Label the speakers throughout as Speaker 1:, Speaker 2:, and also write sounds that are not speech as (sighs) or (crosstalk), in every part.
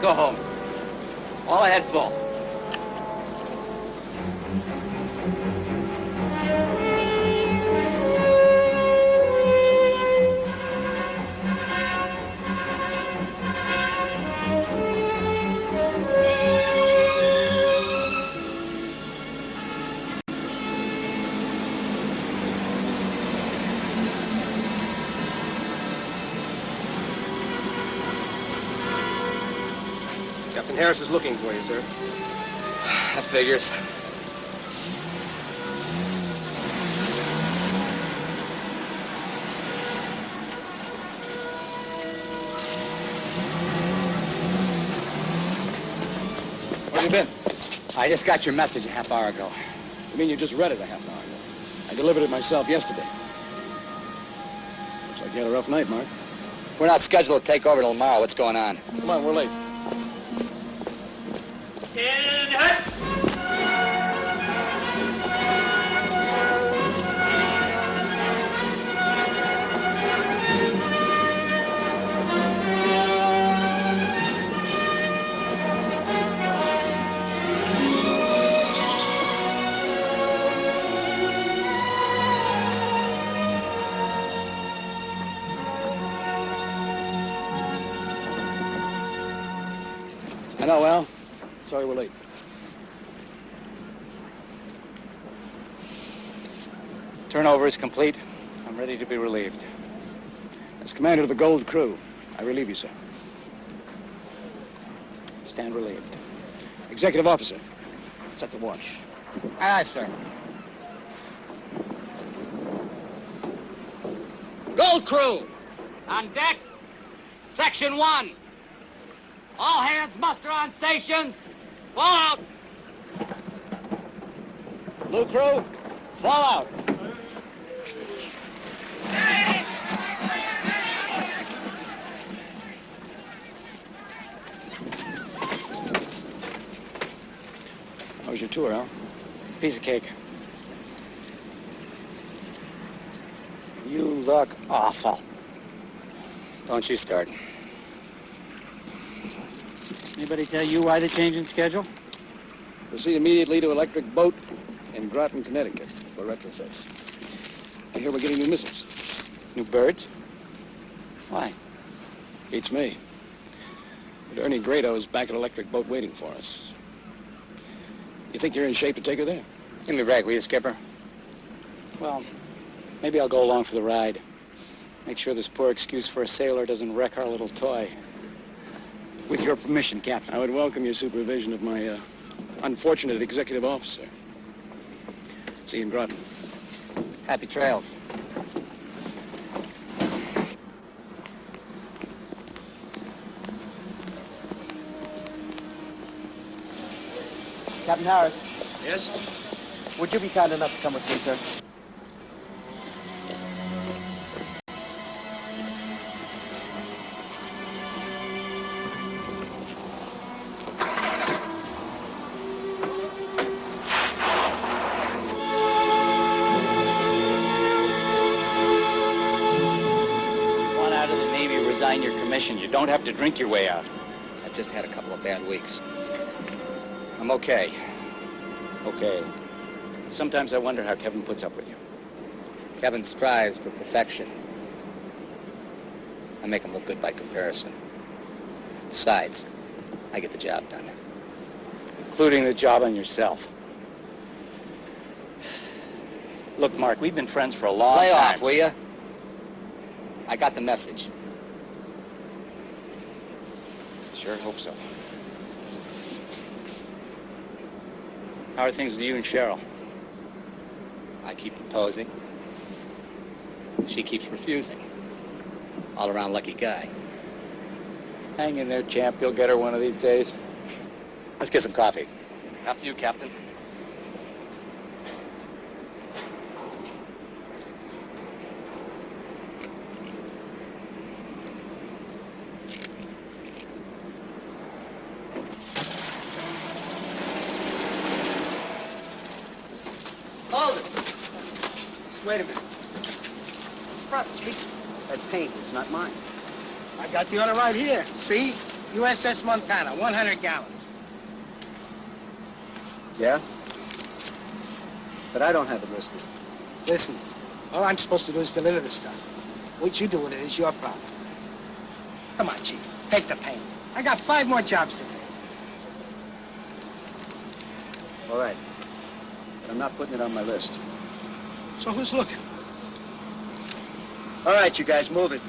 Speaker 1: Go home. All ahead full. Figures.
Speaker 2: Where you been?
Speaker 1: I just got your message a half hour ago.
Speaker 2: You mean you just read it a half hour ago? I delivered it myself yesterday. Looks like you had a rough night, Mark.
Speaker 1: We're not scheduled to take over till tomorrow. What's going on?
Speaker 2: Come on, we're late. I Sorry we're late.
Speaker 1: Turnover is complete. I'm ready to be relieved.
Speaker 2: As commander of the Gold Crew, I relieve you, sir.
Speaker 1: Stand relieved.
Speaker 2: Executive officer, set the watch.
Speaker 1: Aye, aye, sir.
Speaker 3: Gold crew, on deck, section one. All hands muster on stations. Fall out.
Speaker 2: Blue crew, fall out. How was your tour, Al?
Speaker 1: Piece of cake. You look awful.
Speaker 3: Don't you start.
Speaker 1: Anybody tell you why the change in schedule?
Speaker 2: Proceed immediately to Electric Boat in Groton, Connecticut for retrofits. I hear we're getting new missiles.
Speaker 1: New birds? Why?
Speaker 2: Beats me. But Ernie Grado is back at Electric Boat waiting for us. You think you're in shape to take her there?
Speaker 1: Give me a break, will you, Skipper? Well, maybe I'll go along for the ride. Make sure this poor excuse for a sailor doesn't wreck our little toy. With your permission, Captain.
Speaker 2: I would welcome your supervision of my uh, unfortunate executive officer. See you in Groton.
Speaker 1: Happy trails.
Speaker 4: Captain Harris,
Speaker 5: Yes?
Speaker 4: would you be kind enough to come with me, sir?
Speaker 1: Commission. You don't have to drink your way out.
Speaker 3: I've just had a couple of bad weeks. I'm okay.
Speaker 1: Okay. Sometimes I wonder how Kevin puts up with you.
Speaker 3: Kevin strives for perfection. I make him look good by comparison. Besides, I get the job done.
Speaker 1: Including the job on yourself. Look, Mark, we've been friends for a long
Speaker 3: Lay
Speaker 1: time.
Speaker 3: off, will you? I got the message.
Speaker 1: Sure hope so. How are things with you and Cheryl?
Speaker 3: I keep proposing. She keeps refusing. All around lucky guy.
Speaker 1: Hang in there, champ. You'll get her one of these days.
Speaker 3: Let's get some coffee. After you, Captain.
Speaker 4: Hold it. Just wait a minute. It's prop cheap. That paint is not mine.
Speaker 6: I got the order right here. See? USS Montana, 100 gallons.
Speaker 7: Yeah? But I don't have it listed.
Speaker 6: Listen, all I'm supposed to do is deliver the stuff. What you do with it is your problem. Come on, Chief. Take the pain. I got five more jobs to do.
Speaker 7: All right. But I'm not putting it on my list.
Speaker 6: So who's looking?
Speaker 7: All right, you guys, move it.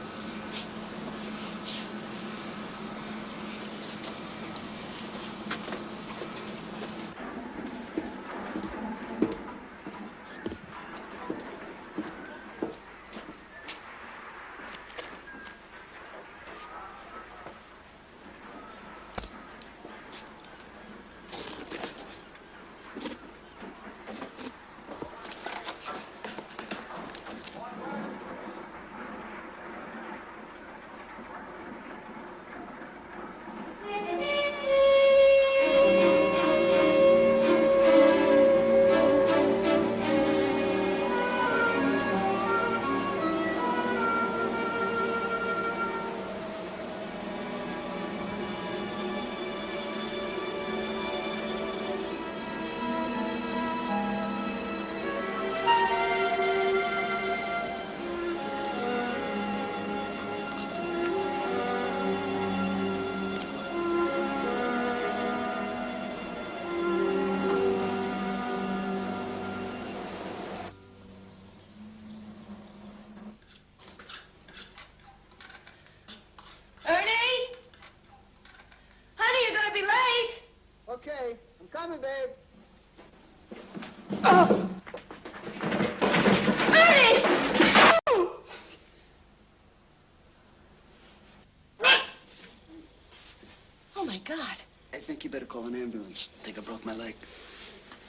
Speaker 6: Ambulance. I think I broke my leg.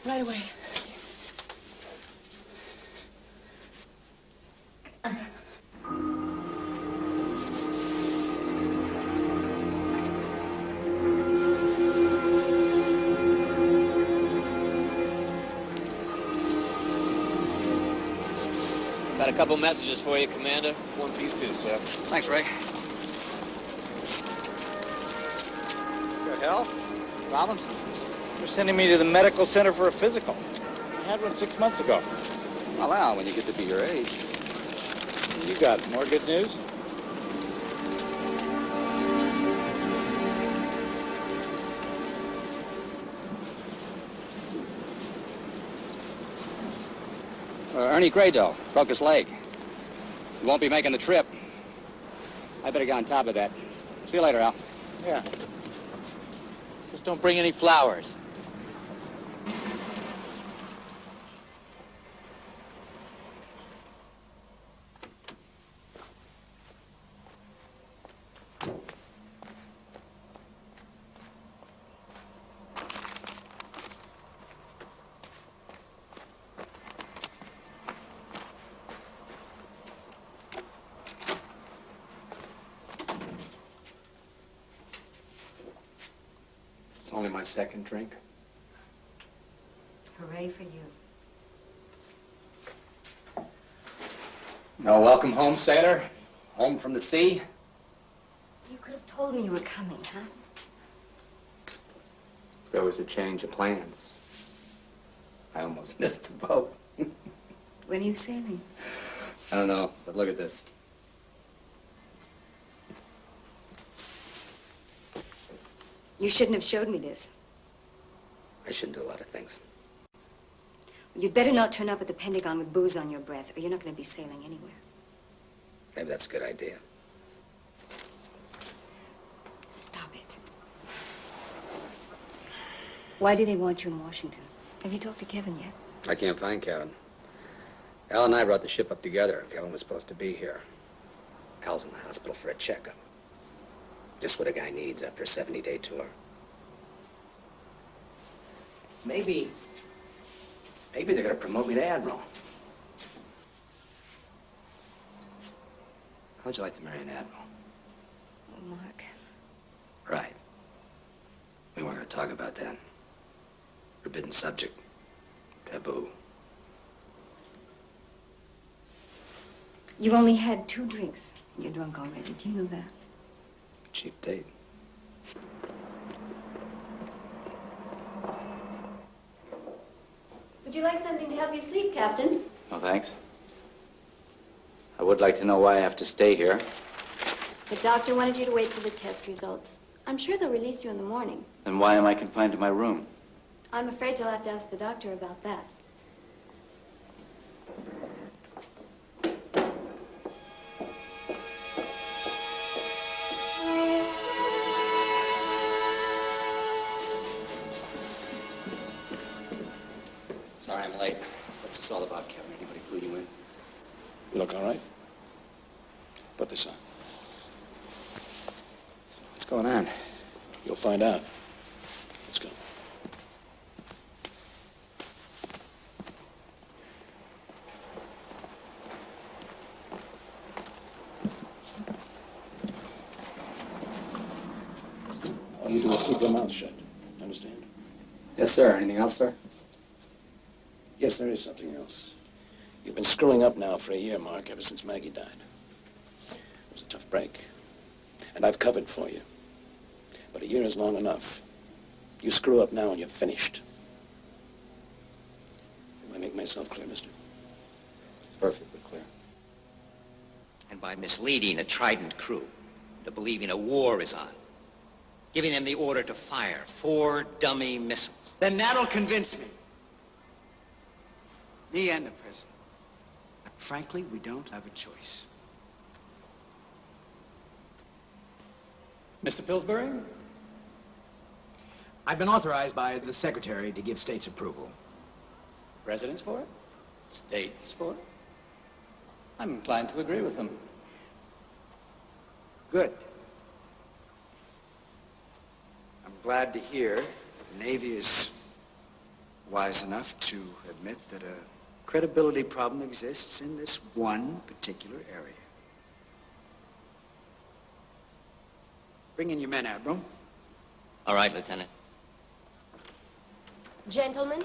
Speaker 8: Right away.
Speaker 9: Got a couple messages for you, Commander.
Speaker 7: One for you too, sir.
Speaker 10: Thanks, Ray.
Speaker 7: The hell?
Speaker 10: Problems? They're sending me to the medical center for a physical. I had one six months ago.
Speaker 3: Well, Al, when you get to be your age.
Speaker 10: You got more good news?
Speaker 3: Uh, Ernie Grado broke his leg. He won't be making the trip. I better get on top of that. See you later, Al.
Speaker 10: Yeah. Just don't bring any flowers.
Speaker 7: Second drink.
Speaker 8: Hooray for you.
Speaker 3: No welcome home, sailor? Home from the sea?
Speaker 8: You could have told me you were coming, huh?
Speaker 7: There was a change of plans.
Speaker 3: I almost (laughs) missed the boat.
Speaker 8: When are you sailing?
Speaker 3: I don't know, but look at this.
Speaker 8: You shouldn't have showed me this.
Speaker 3: I shouldn't do a lot of things.
Speaker 8: You'd better not turn up at the Pentagon with booze on your breath, or you're not going to be sailing anywhere.
Speaker 3: Maybe that's a good idea.
Speaker 8: Stop it. Why do they want you in Washington? Have you talked to Kevin yet?
Speaker 3: I can't find Kevin. Al and I brought the ship up together. Kevin was supposed to be here. Al's in the hospital for a checkup. Just what a guy needs after a 70-day tour. Maybe... Maybe they're gonna promote me to Admiral. How'd you like to marry an Admiral?
Speaker 8: Oh, Mark.
Speaker 3: Right. We weren't gonna talk about that. Forbidden subject. Taboo.
Speaker 8: You've only had two drinks. You're drunk already. Do you know that?
Speaker 3: Cheap date.
Speaker 7: Would you like something to help you sleep, Captain?
Speaker 1: No, thanks. I would like to know why I have to stay here.
Speaker 7: The doctor wanted you to wait for the test results. I'm sure they'll release you in the morning.
Speaker 1: Then why am I confined to my room?
Speaker 7: I'm afraid you'll have to ask the doctor about that.
Speaker 11: Sorry I'm late. What's this all about, Kevin? Anybody clue you in?
Speaker 2: You look all right? Put this on.
Speaker 11: What's going on?
Speaker 2: You'll find out. Let's go. All you do is keep your mouth shut. Understand?
Speaker 11: Yes, sir. Anything else, sir?
Speaker 2: Yes, there is something else. You've been screwing up now for a year, Mark, ever since Maggie died. It was a tough break. And I've covered for you. But a year is long enough. You screw up now and you're finished. Do I make myself clear, mister?
Speaker 11: Perfectly clear.
Speaker 12: and by misleading a Trident crew into believing a war is on, giving them the order to fire four dummy missiles.
Speaker 3: Then that'll convince me. Me and the president. But frankly, we don't have a choice.
Speaker 13: Mr. Pillsbury? I've been authorized by the Secretary to give state's approval.
Speaker 3: Presidents for it? States for it? I'm inclined to agree with them.
Speaker 13: Good. I'm glad to hear the Navy is wise enough to admit that a credibility problem exists in this one particular area. Bring in your men, Admiral.
Speaker 12: All right, Lieutenant.
Speaker 7: Gentlemen,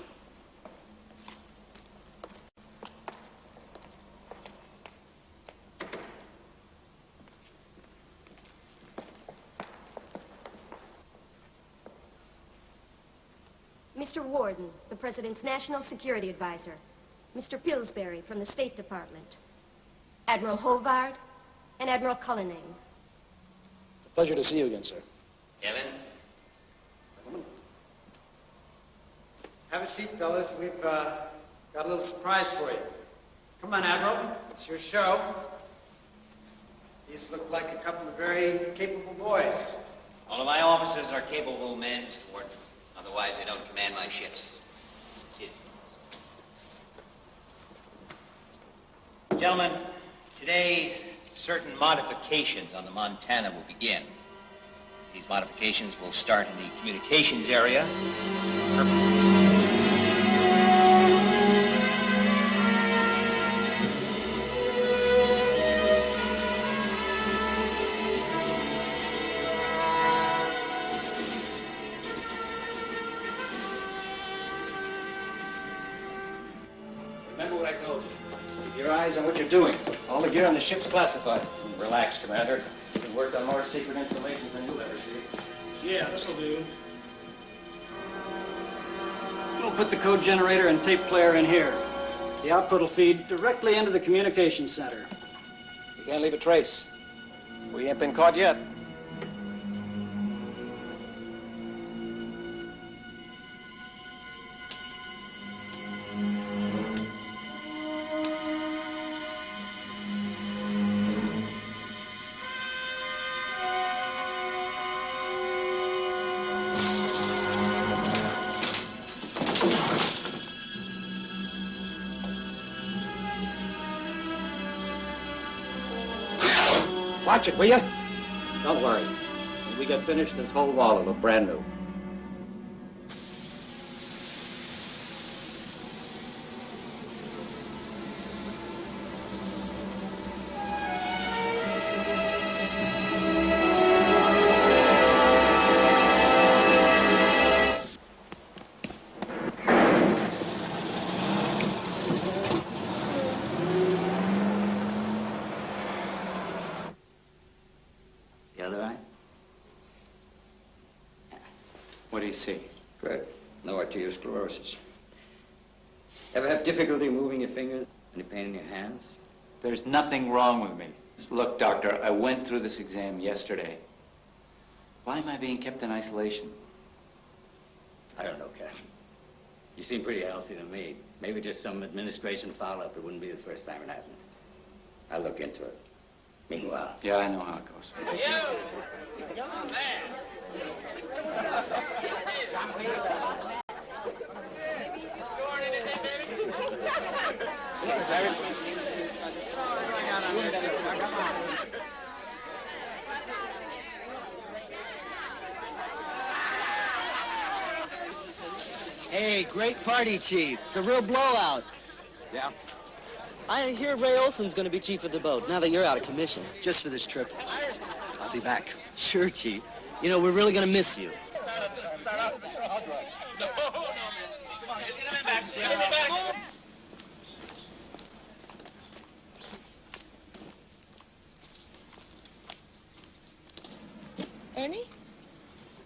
Speaker 7: Mr. Warden, the President's National Security Advisor. Mr. Pillsbury from the State Department. Admiral Hovard and Admiral Cullinane.
Speaker 2: It's a pleasure to see you again, sir.
Speaker 12: Kevin?
Speaker 13: Have a seat, fellas. We've uh, got a little surprise for you. Come on, Admiral. It's your show. These look like a couple of very capable boys.
Speaker 12: All of my officers are capable men, Mr. Warden. Otherwise, they don't command my ships. Sit. Gentlemen, today, certain modifications on the Montana will begin. These modifications will start in the communications area. Purpose
Speaker 1: ship's classified. Relax, Commander. We've worked on more secret installations than you'll ever see.
Speaker 14: Yeah, this'll do. We'll put the code generator and tape player in here. The output will feed directly into the communications center.
Speaker 1: You can't leave a trace. We ain't been caught yet.
Speaker 13: Watch it, will you?
Speaker 1: Don't worry. When we get finished, this whole wall will look brand new. There's nothing wrong with me. Look, doctor, I went through this exam yesterday. Why am I being kept in isolation?
Speaker 15: I don't know, Captain. You seem pretty healthy to me. Maybe just some administration follow-up. It wouldn't be the first time it happened. I'll look into it. Meanwhile...
Speaker 1: Yeah, I know how it goes.
Speaker 16: Hey, great party, Chief. It's a real blowout.
Speaker 17: Yeah?
Speaker 16: I hear Ray Olson's gonna be chief of the boat now that you're out of commission.
Speaker 17: Just for this trip. I'll be back.
Speaker 16: Sure, Chief. You know, we're really gonna miss you.
Speaker 18: Ernie?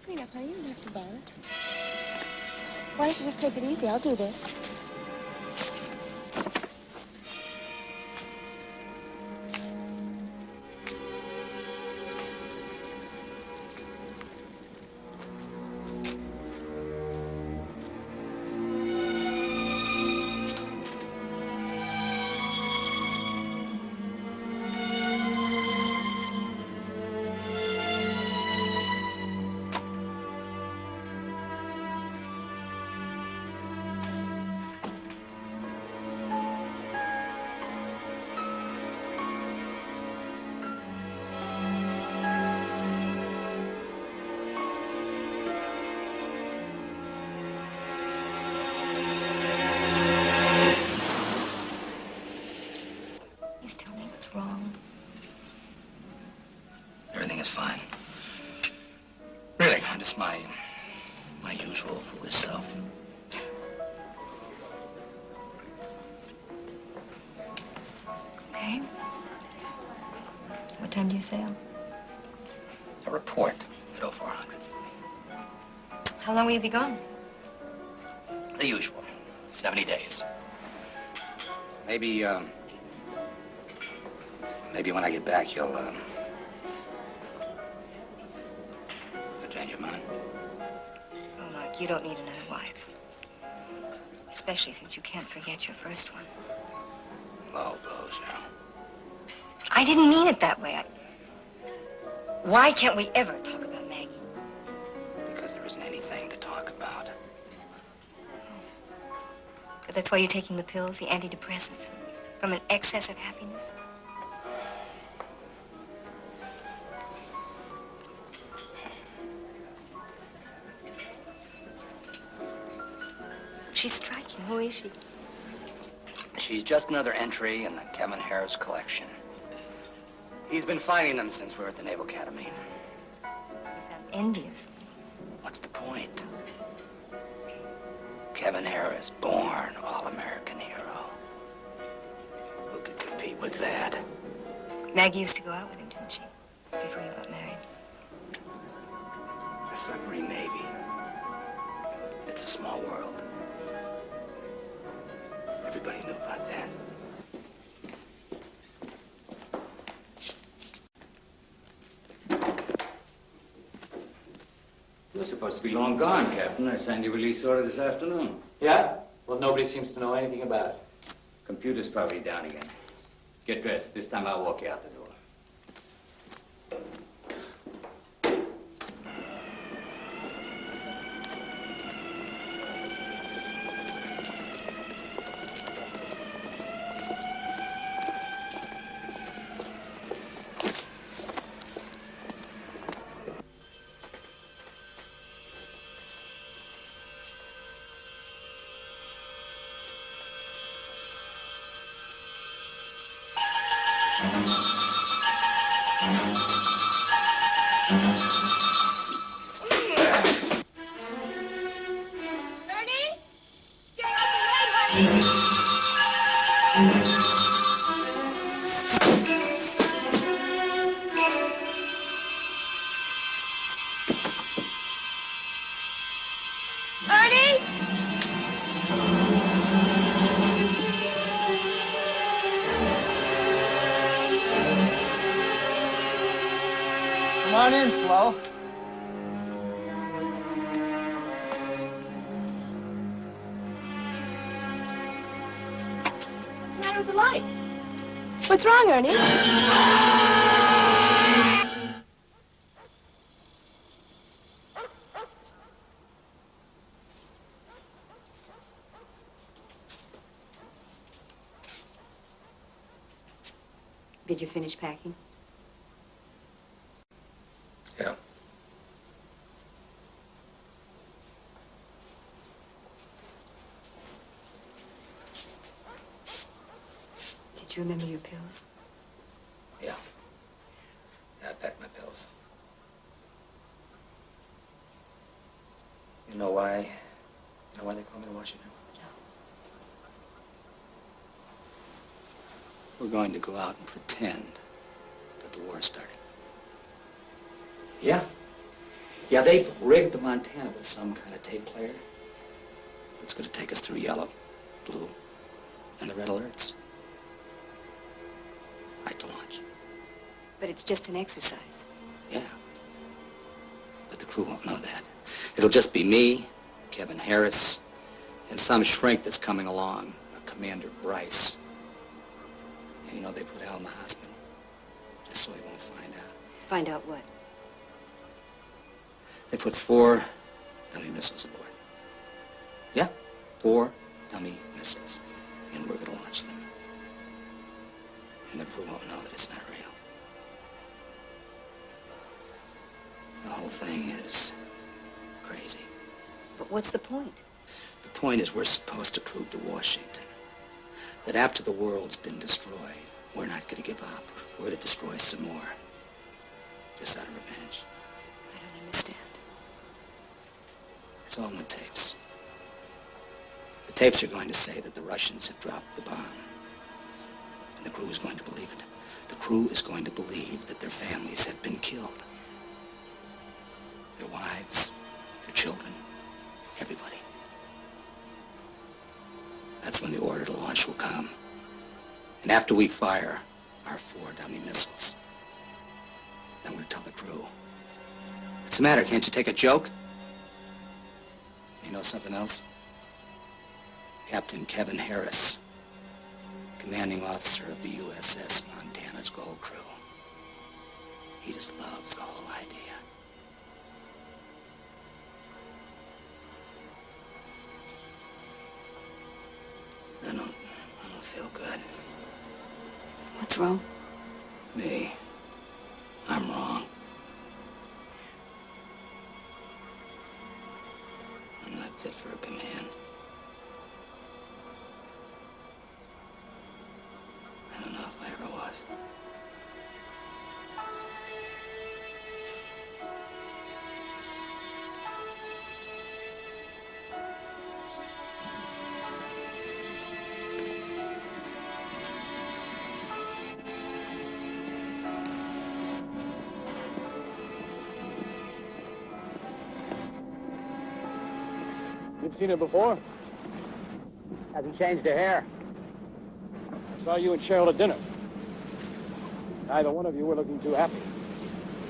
Speaker 18: Clean up, honey. You don't have to bother. Why don't you just take it easy? I'll do this.
Speaker 8: You sail?
Speaker 11: A report at 0400.
Speaker 8: How long will you be gone?
Speaker 11: The usual. 70 days.
Speaker 19: Maybe, um... Maybe when I get back, you'll, um... You'll change your mind.
Speaker 8: Oh, Mark, you don't need another wife. Especially since you can't forget your first one.
Speaker 11: Low blows, yeah.
Speaker 8: I didn't mean it that way. I... Why can't we ever talk about Maggie?
Speaker 11: Because there isn't anything to talk about.
Speaker 8: That's why you're taking the pills, the antidepressants, from an excess of happiness? She's striking. Who is she?
Speaker 11: She's just another entry in the Kevin Harris collection. He's been finding them since we were at the Naval Academy.
Speaker 8: You sound envious.
Speaker 11: What's the point? Kevin Harris, born all-American hero. Who could compete with that?
Speaker 8: Maggie used to go out with him, didn't she? Before you got married.
Speaker 11: The submarine navy. It's a small world. Everybody knew about that.
Speaker 15: You're supposed to be long gone, Captain. I signed your release order this afternoon.
Speaker 1: Yeah? Well, nobody seems to know anything about it.
Speaker 15: Computer's probably down again. Get dressed. This time I'll walk you out the door.
Speaker 8: Did you finish packing?
Speaker 11: Yeah.
Speaker 8: Did you remember your pills?
Speaker 11: Yeah. Yeah, I packed my pills. You know why? You know why they call me to Washington? We're going to go out and pretend that the war's starting. Yeah. Yeah, they've rigged the Montana with some kind of tape player. It's going to take us through yellow, blue, and the red alerts. Right to launch.
Speaker 8: But it's just an exercise.
Speaker 11: Yeah. But the crew won't know that. It'll just be me, Kevin Harris, and some shrink that's coming along, a Commander Bryce. And you know, they put Al in the hospital, just so he won't find out.
Speaker 8: Find out what?
Speaker 11: They put four dummy missiles aboard. Yeah, four dummy missiles. And we're gonna launch them. And the crew won't know that it's not real. The whole thing is crazy.
Speaker 8: But what's the point?
Speaker 11: The point is we're supposed to prove to Washington that after the world's been destroyed, we're not going to give up. We're going to destroy some more. Just out of revenge.
Speaker 8: I don't understand.
Speaker 11: It's all in the tapes. The tapes are going to say that the Russians have dropped the bomb. And the crew is going to believe it. The crew is going to believe that their families have been killed. Their wives, their children, everybody. That's when the order to launch will come. And after we fire our four dummy missiles, then we'll tell the crew. What's the matter? Can't you take a joke? You know something else? Captain Kevin Harris, commanding officer of the USS Montana's Gold Crew. He just loves the whole idea. I don't, I don't feel good.
Speaker 8: What's wrong?
Speaker 11: Me. I'm wrong. I'm not fit for a command.
Speaker 2: Seen her before? Hasn't changed her hair. I saw you and Cheryl at dinner. Neither one of you were looking too happy.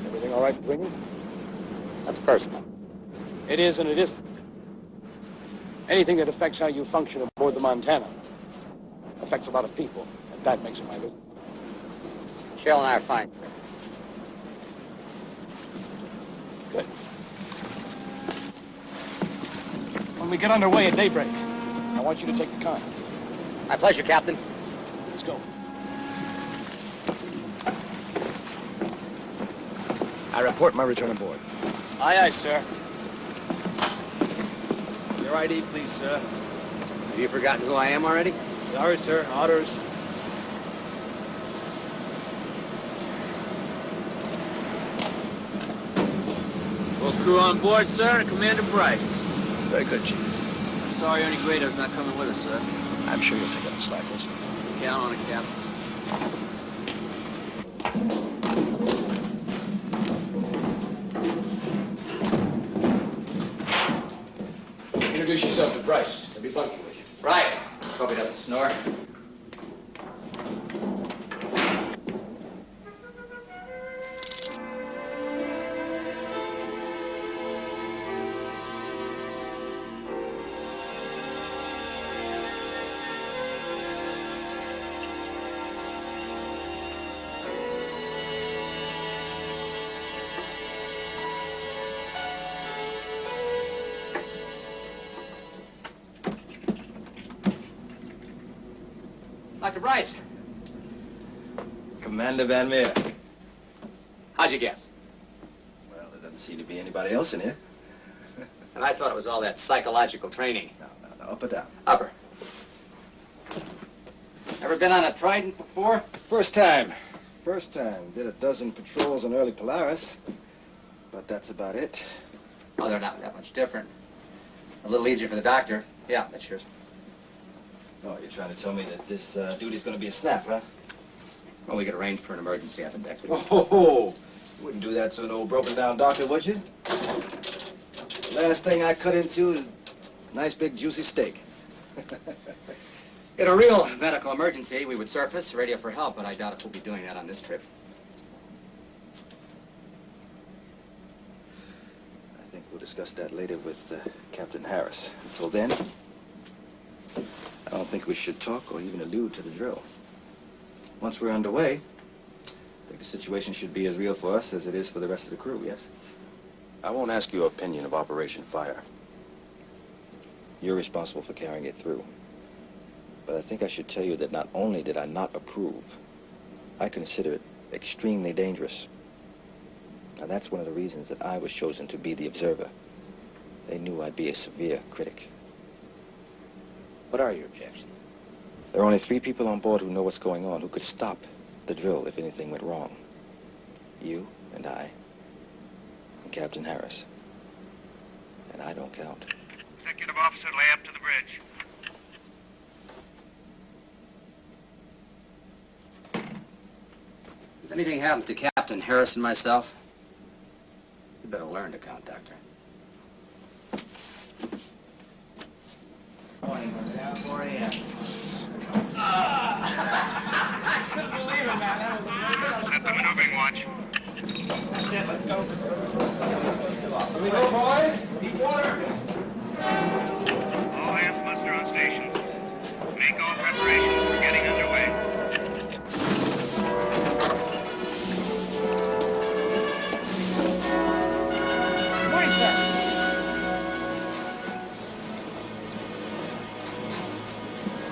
Speaker 2: Everything all right between you? That's personal. It is and it isn't. Anything that affects how you function aboard the Montana affects a lot of people, and that makes it my business.
Speaker 3: Cheryl and I are fine, sir.
Speaker 2: When we get underway at daybreak, I want you to take the con.
Speaker 3: My pleasure, Captain.
Speaker 2: Let's go. I report my return aboard.
Speaker 14: Aye, aye, sir. Your ID, please, sir.
Speaker 3: Have you forgotten who I am already?
Speaker 14: Sorry, sir. Orders. Full crew on board, sir, Commander Bryce.
Speaker 20: Very good, Chief.
Speaker 14: I'm sorry Ernie Grado's not coming with us, sir.
Speaker 20: I'm sure you'll take up the slack, Wilson.
Speaker 14: Count on it, Captain.
Speaker 2: Introduce yourself to Bryce. He'll be bunking with you.
Speaker 3: Right. Hope he doesn't snore. Dr. Bryce,
Speaker 21: Commander Van Meer.
Speaker 3: how'd you guess?
Speaker 21: Well, there doesn't seem to be anybody else in here. (laughs)
Speaker 3: And I thought it was all that psychological training.
Speaker 21: No, no, no. up or down?
Speaker 3: Upper. Ever been on a Trident before?
Speaker 21: First time. First time. Did a dozen patrols on early Polaris. But that's about it.
Speaker 3: Oh, they're not that much different. A little easier for the doctor. Yeah, that's yours.
Speaker 21: Oh, you're trying to tell me that this uh, duty's gonna be a snap, huh?
Speaker 3: Well, we could arrange for an emergency appendectomy.
Speaker 21: Oh, ho, ho. You wouldn't do that to an old broken down doctor, would you? Last thing I cut into is a nice big juicy steak. (laughs)
Speaker 3: In a real medical emergency, we would surface, radio for help, but I doubt if we'll be doing that on this trip.
Speaker 21: I think we'll discuss that later with uh, Captain Harris. Until then, I don't think we should talk or even allude to the drill. Once we're underway, I think the situation should be as real for us as it is for the rest of the crew, yes?
Speaker 2: I won't ask your opinion of Operation Fire. You're responsible for carrying it through. But I think I should tell you that not only did I not approve, I consider it extremely dangerous. And that's one of the reasons that I was chosen to be the observer. They knew I'd be a severe critic.
Speaker 3: What are your objections?
Speaker 2: There are only three people on board who know what's going on, who could stop the drill if anything went wrong. You and I, and Captain Harris. And I don't count.
Speaker 22: Executive officer, lay up to the bridge.
Speaker 3: If anything happens to Captain Harris and myself, you better learn to count, Doctor.
Speaker 6: Morning, down 4 a.m.
Speaker 22: Set the maneuvering watch.
Speaker 6: It, let's go. Here we go, boys. Deep water.
Speaker 22: All hands muster on station. Make all preparations for getting underway.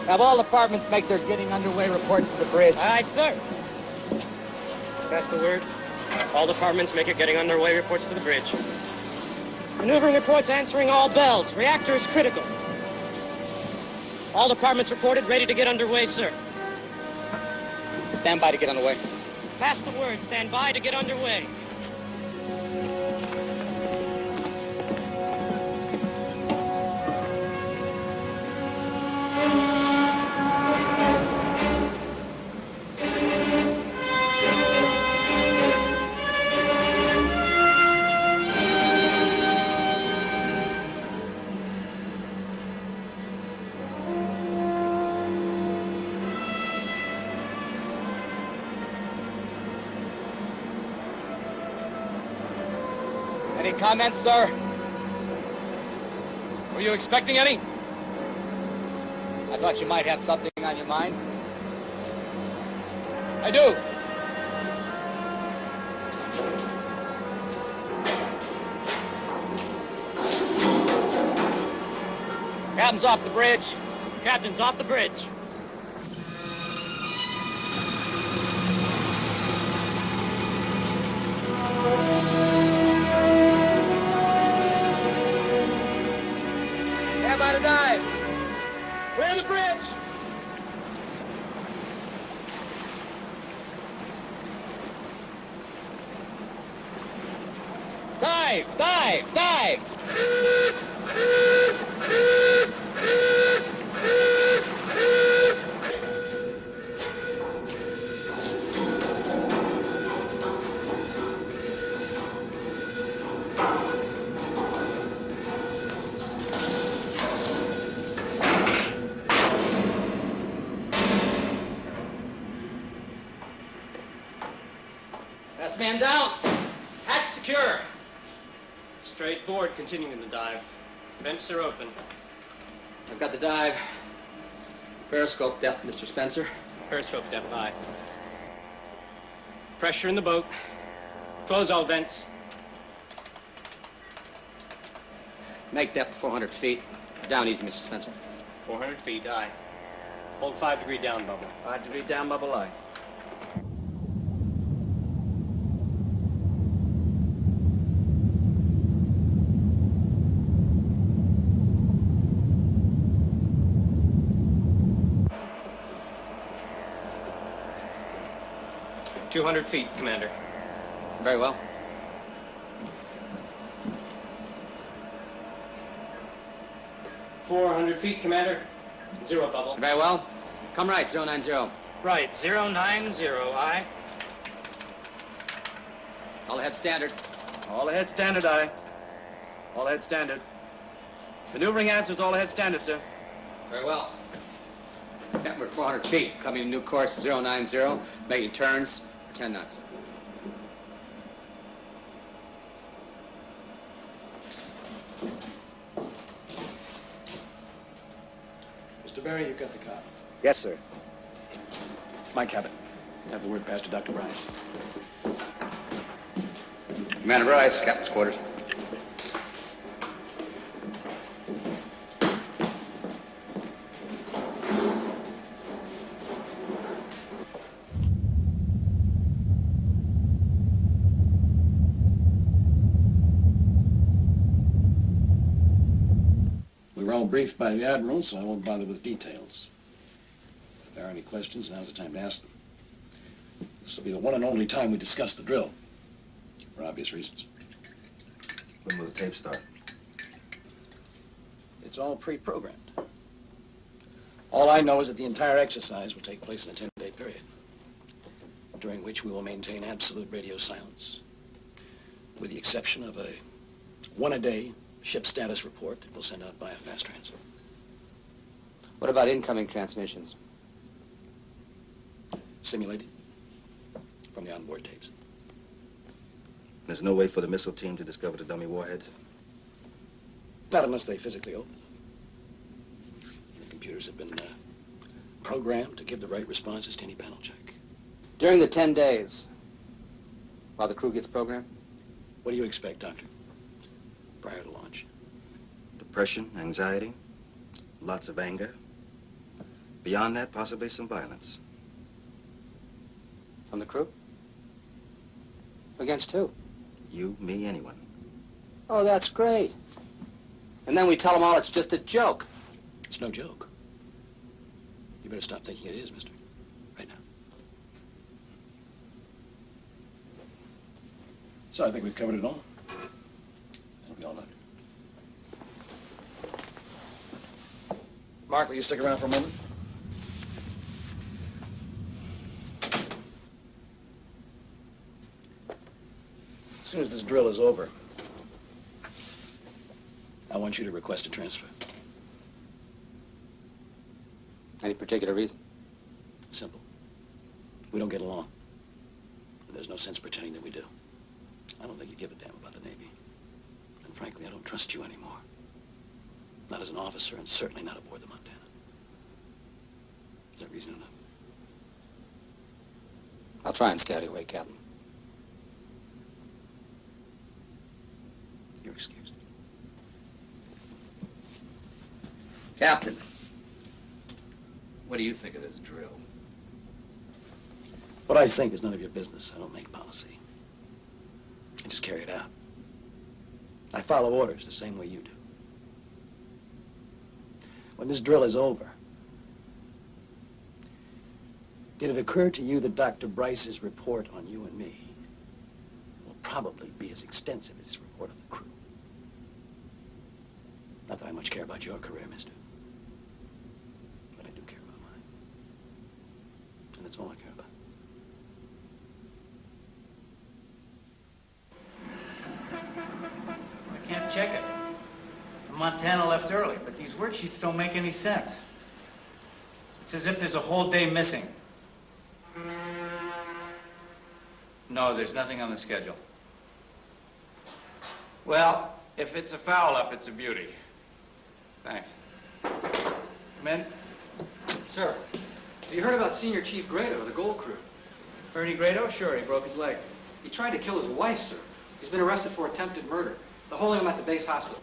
Speaker 3: Have all departments make their getting underway reports to the bridge.
Speaker 23: Aye, sir. That's the word. All departments make it getting underway reports to the bridge. Maneuvering reports answering all bells. Reactor is critical. All departments reported ready to get underway, sir.
Speaker 3: Stand by to get underway.
Speaker 23: Pass the word. Stand by to get underway.
Speaker 3: Any comments, sir?
Speaker 23: Were you expecting any?
Speaker 3: I thought you might have something on your mind.
Speaker 23: I do.
Speaker 3: Captain's off the bridge.
Speaker 23: Captain's off the bridge.
Speaker 3: Stand by to dive. Clear the bridge.
Speaker 23: Dive! Dive! Dive! continuing the dive. Vents are open.
Speaker 3: I've got the dive. Periscope depth, Mr. Spencer.
Speaker 23: Periscope depth, aye. Pressure in the boat. Close all vents.
Speaker 3: Make depth 400 feet. Down easy, Mr. Spencer.
Speaker 23: 400 feet, aye.
Speaker 1: Hold five degree down bubble.
Speaker 23: Five degree down bubble, aye. 200 feet, Commander.
Speaker 3: Very well.
Speaker 23: Four hundred feet, Commander. Zero bubble.
Speaker 3: Very well. Come right, zero nine zero.
Speaker 23: Right, zero nine zero. I.
Speaker 3: All ahead standard.
Speaker 23: All ahead standard, I. All ahead standard. Maneuvering answers all ahead standard, sir.
Speaker 3: Very well. Number 400 feet, coming to new course 090, making turns, for 10 knots.
Speaker 2: Mr. Barry, you've got the cop.
Speaker 6: Yes, sir.
Speaker 2: My cabin. Have the word passed to Dr. Bryce.
Speaker 3: Commander Bryce, captain's quarters.
Speaker 2: Briefed by the Admiral, so I won't bother with details. If there are any questions, now's the time to ask them. This will be the one and only time we discuss the drill, for obvious reasons.
Speaker 21: When will the tape start?
Speaker 2: It's all pre-programmed. All I know is that the entire exercise will take place in a 10-day period, during which we will maintain absolute radio silence, with the exception of a one-a-day ship status report that we'll send out by a fast transfer.
Speaker 3: What about incoming transmissions?
Speaker 2: Simulated from the onboard tapes.
Speaker 21: There's no way for the missile team to discover the dummy warheads?
Speaker 2: Not unless they physically open them. The computers have been uh, programmed to give the right responses to any panel check.
Speaker 3: During the 10 days, while the crew gets programmed?
Speaker 2: What do you expect, Doctor? Prior to launch.
Speaker 21: Depression, anxiety, lots of anger. Beyond that, possibly some violence.
Speaker 3: From the crew? Against who?
Speaker 21: You, me, anyone.
Speaker 3: Oh, that's great. And then we tell them all it's just a joke.
Speaker 2: It's no joke. You better stop thinking it is, mister. Right now. So I think we've covered it all. All. Mark, will you stick around for a moment? As soon as this drill is over, I want you to request a transfer.
Speaker 3: Any particular reason?
Speaker 2: Simple. We don't get along. There's no sense pretending that we do. I don't think you give a damn about the Navy. And frankly, I don't trust you anymore. Not as an officer, and certainly not aboard the Montana. Is that reason enough?
Speaker 3: I'll try and stay out of your way, Captain.
Speaker 2: You're excused.
Speaker 3: Captain, what do you think of this drill?
Speaker 2: What I think is none of your business. I don't make policy. I just carry it out. I follow orders the same way you do. When this drill is over, did it occur to you that Dr. Bryce's report on you and me will probably be as extensive as his report on the crew? Not that I much care about your career, mister. But I do care about mine. And that's all I care about.
Speaker 24: I can't check it. Montana left early, but these worksheets don't make any sense. It's as if there's a whole day missing. No, there's nothing on the schedule. Well, if it's a foul-up, it's a beauty. Thanks. Come in.
Speaker 11: Sir, have you heard about Senior Chief Grado the Gold Crew?
Speaker 24: Ernie Grado? Sure, he broke his leg.
Speaker 11: He tried to kill his wife, sir. He's been arrested for attempted murder. They're holding him at the base hospital.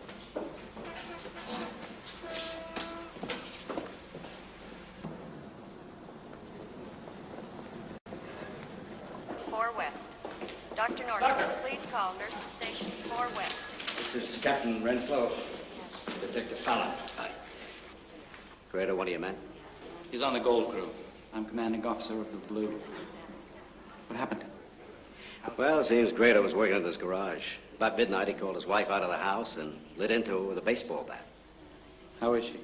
Speaker 25: This is Captain Renslow, Detective Fallon. Hi.
Speaker 26: Grado, one of your men?
Speaker 1: He's on the gold crew. I'm commanding officer of the blue. What happened?
Speaker 26: Well, it seems Grado was working in this garage. About midnight, he called his wife out of the house and lit into her with a baseball bat.
Speaker 1: How is she?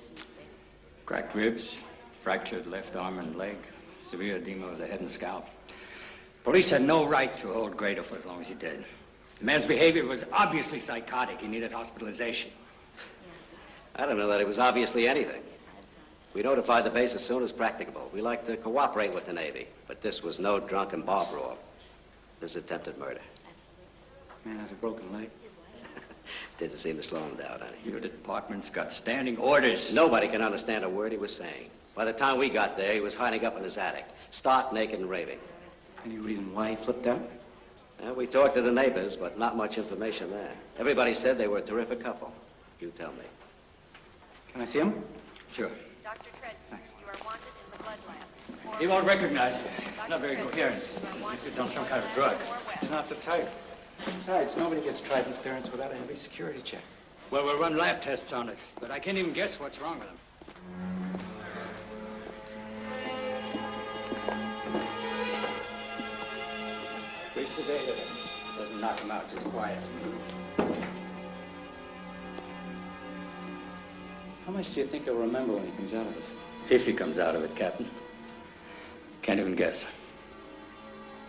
Speaker 25: Cracked ribs, fractured left arm and leg, severe edema of the head and scalp. Police had no right to hold Grado for as long as he did. The man's behavior was obviously psychotic. He needed hospitalization.
Speaker 26: I don't know that it was obviously anything. We notified the base as soon as practicable. We like to cooperate with the Navy, but this was no drunken bar brawl. This is attempted murder.
Speaker 1: Man has a broken leg. (laughs)
Speaker 26: Didn't seem to slow him down any.
Speaker 25: Your department's got standing orders.
Speaker 26: Nobody can understand a word he was saying. By the time we got there, he was hiding up in his attic, stark naked and raving.
Speaker 1: Any reason why he flipped out?
Speaker 26: Well, we talked to the neighbors, but not much information there. Everybody said they were a terrific couple. You tell me.
Speaker 1: Can I see him?
Speaker 25: Sure.
Speaker 27: Dr. Treadman, you are wanted in the blood lab.
Speaker 25: He won't recognize you. It's not very coherent. It's as if he's on some kind of drug.
Speaker 1: He's not the type. Besides, nobody gets Trident clearance without a heavy security check.
Speaker 25: Well, we'll run lab tests on it, but I can't even guess what's wrong with him. We've sedated him. Doesn't knock him out, just quiets him.
Speaker 1: How much do you think he'll remember when he comes out of this?
Speaker 25: If he comes out of it, Captain. Can't even guess.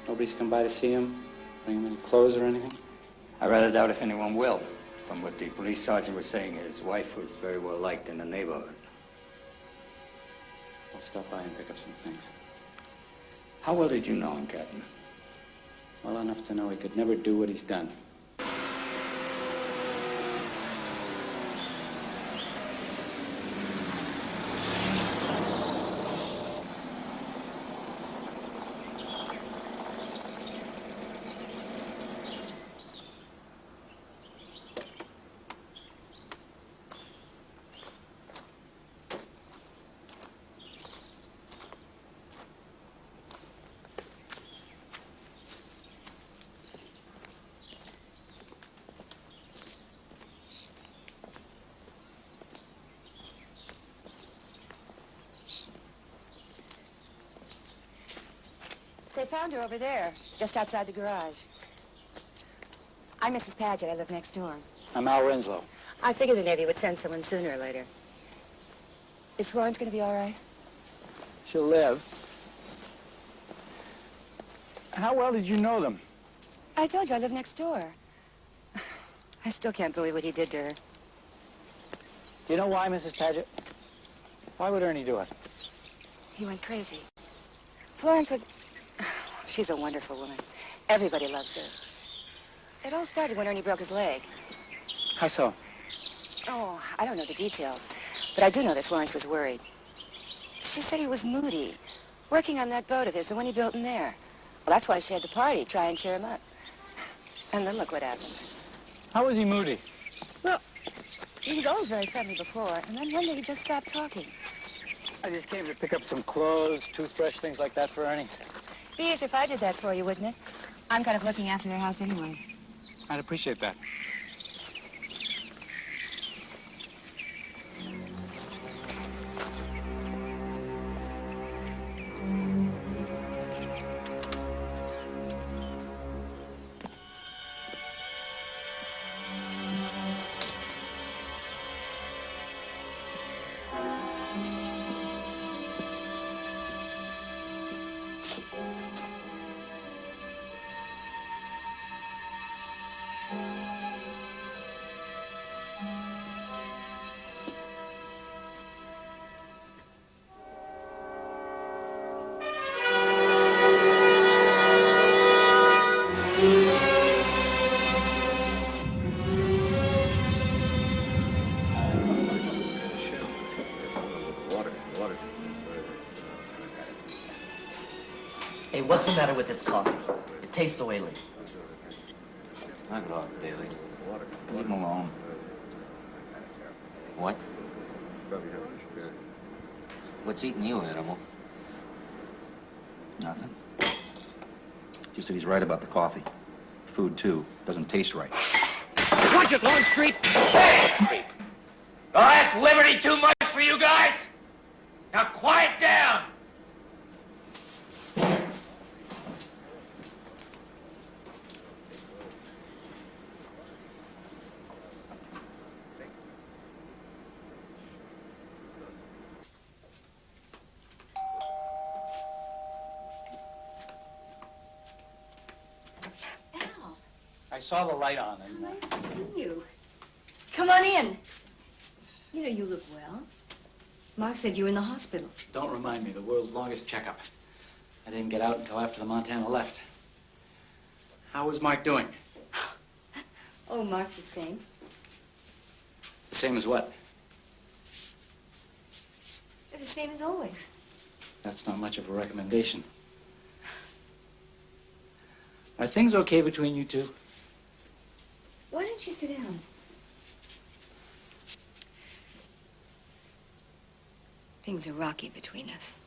Speaker 1: Nobody's come by to see him, bring him any clothes or anything?
Speaker 25: I rather doubt if anyone will. From what the police sergeant was saying, his wife was very well liked in the neighborhood.
Speaker 1: I'll stop by and pick up some things.
Speaker 25: How well did you know him, Captain?
Speaker 1: Well enough to know he could never do what he's done.
Speaker 28: They found her over there, just outside the garage. I'm Mrs. Paget. I live next door.
Speaker 29: I'm Al Renslow.
Speaker 28: I figured the Navy would send someone sooner or later. Is Florence going to be all right?
Speaker 29: She'll live. How well did you know them?
Speaker 28: I told you I live next door. (sighs) I still can't believe what he did to her.
Speaker 29: Do you know why, Mrs. Paget? Why would Ernie do it?
Speaker 28: He went crazy. Florence was... She's a wonderful woman. Everybody loves her. It all started when Ernie broke his leg.
Speaker 29: How so?
Speaker 28: Oh, I don't know the detail, but I do know that Florence was worried. She said he was moody, working on that boat of his, the one he built in there. Well, that's why she had the party, try and cheer him up. And then look what happens.
Speaker 29: How was he moody?
Speaker 28: Well, he was always very friendly before, and then one day he just stopped talking.
Speaker 29: I just came to pick up some clothes, toothbrush, things like that for Ernie.
Speaker 28: Be easier if I did that for you, wouldn't it? I'm kind of looking after their house anyway.
Speaker 29: I'd appreciate that.
Speaker 16: What's the matter with this coffee? It tastes oily.
Speaker 30: Knock it off, Bailey. Leave him alone. What? What's eating you, animal?
Speaker 31: Nothing. Just that he's right about the coffee. Food, too. Doesn't taste right.
Speaker 32: Watch it, Longstreet!
Speaker 24: Hey, creep! Oh, that's liberty too much for you guys? Now quiet down!
Speaker 1: I saw the light on and...
Speaker 8: Nice to see you. Come on in. You know, you look well. Mark said you were in the hospital.
Speaker 1: Don't remind me, the world's longest checkup. I didn't get out until after the Montana left. How was Mark doing? (sighs)
Speaker 8: Oh, Mark's the same.
Speaker 1: The same as what?
Speaker 8: They're the same as always.
Speaker 1: That's not much of a recommendation. Are things okay between you two?
Speaker 8: Why don't you sit down? Things are rocky between us.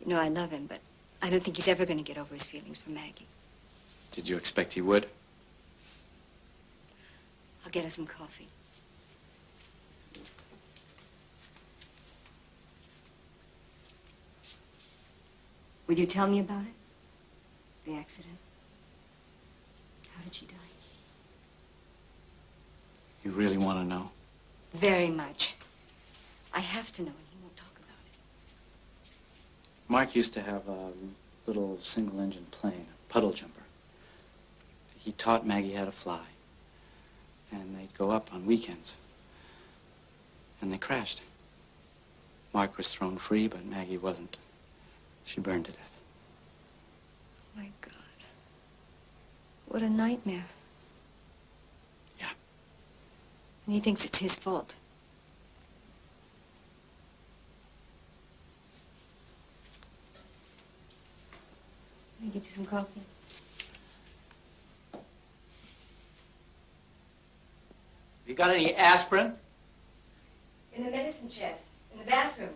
Speaker 8: You know, I love him, but I don't think he's ever going to get over his feelings for Maggie.
Speaker 1: Did you expect he would?
Speaker 8: I'll get us some coffee. Would you tell me about it? The accident? How did she die?
Speaker 1: You really want to know?
Speaker 8: Very much. I have to know, and he won't talk about it.
Speaker 1: Mark used to have a little single-engine plane, a puddle jumper. He taught Maggie how to fly. And they'd go up on weekends. And they crashed. Mark was thrown free, but Maggie wasn't. She burned to death.
Speaker 8: Oh, My God. What a nightmare.
Speaker 1: Yeah.
Speaker 8: And he thinks it's his fault. Let me get you some coffee.
Speaker 1: Have you got any aspirin?
Speaker 8: In the medicine chest, in the bathroom.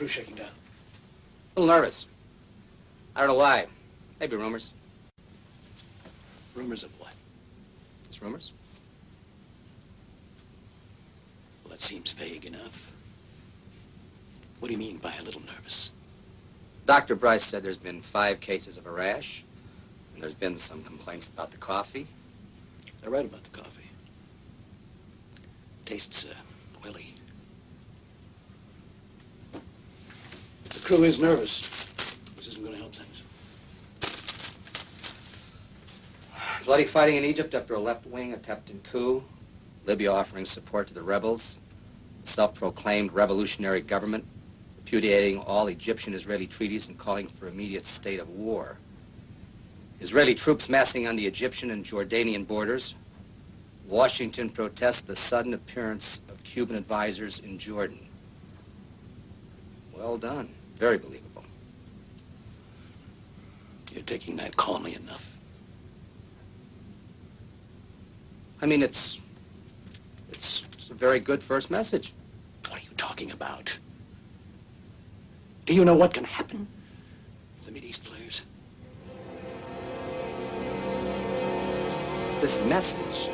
Speaker 2: Crew shaking down?
Speaker 3: A little nervous. I don't know why. Maybe rumors.
Speaker 2: Rumors of what?
Speaker 3: Just rumors?
Speaker 2: Well, that seems vague enough. What do you mean by a little nervous?
Speaker 3: Dr. Bryce said there's been five cases of a rash, and there's been some complaints about the coffee.
Speaker 2: They're right about the coffee. Tastes, uh, oily. The crew is nervous. This isn't going to help things.
Speaker 3: Bloody fighting in Egypt after a left-wing attempted coup. Libya offering support to the rebels. Self-proclaimed revolutionary government repudiating all Egyptian-Israeli treaties and calling for immediate state of war. Israeli troops massing on the Egyptian and Jordanian borders. Washington protests the sudden appearance of Cuban advisors in Jordan. Well done. Very believable.
Speaker 2: You're taking that calmly enough.
Speaker 3: I mean, it's, it's, it's a very good first message.
Speaker 2: What are you talking about? Do you know what can happen if the Mideast flares?
Speaker 3: This message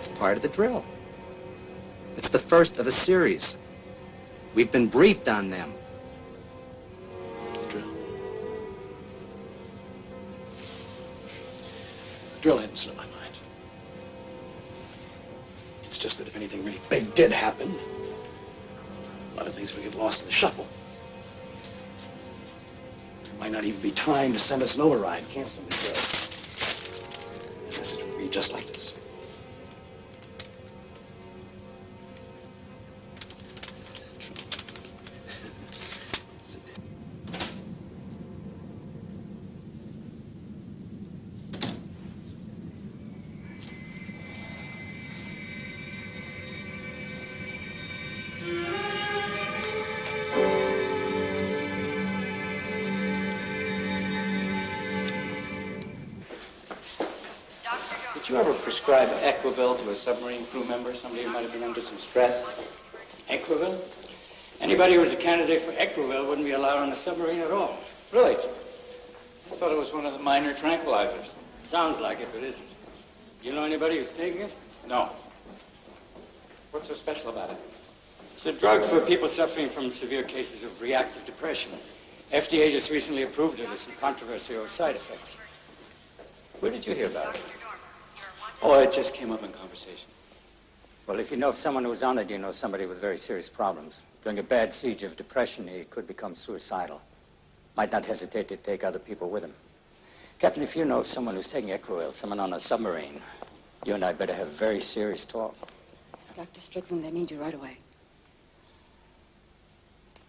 Speaker 3: is part of the drill. It's the first of a series. We've been briefed on them.
Speaker 2: Drill hadn't slipped my mind. It's just that if anything really big did happen, a lot of things would get lost in the shuffle. There might not even be time to send us an override, canceling the show. The message would read just like this.
Speaker 1: You ever prescribe Equivil to a submarine crew member, somebody who might have been under some stress?
Speaker 3: Equivil? Anybody who was a candidate for Equivil wouldn't be allowed on a submarine at all.
Speaker 1: Really? I thought it was one of the minor tranquilizers.
Speaker 3: Sounds like it, but isn't. Do you know anybody who's taking it?
Speaker 1: No. What's so special about it?
Speaker 3: It's a drug for people suffering from severe cases of reactive depression. FDA just recently approved it as some controversy over side effects.
Speaker 1: Where did you hear about it? Oh, it just came up in conversation.
Speaker 3: Well, if you know of someone who's on it, you know somebody with very serious problems. During a bad siege of depression, he could become suicidal. Might not hesitate to take other people with him. Captain, if you know of someone who's taking Equivil, someone on a submarine, you and I better have a very serious talk.
Speaker 33: Dr. Strickland, they need you right away.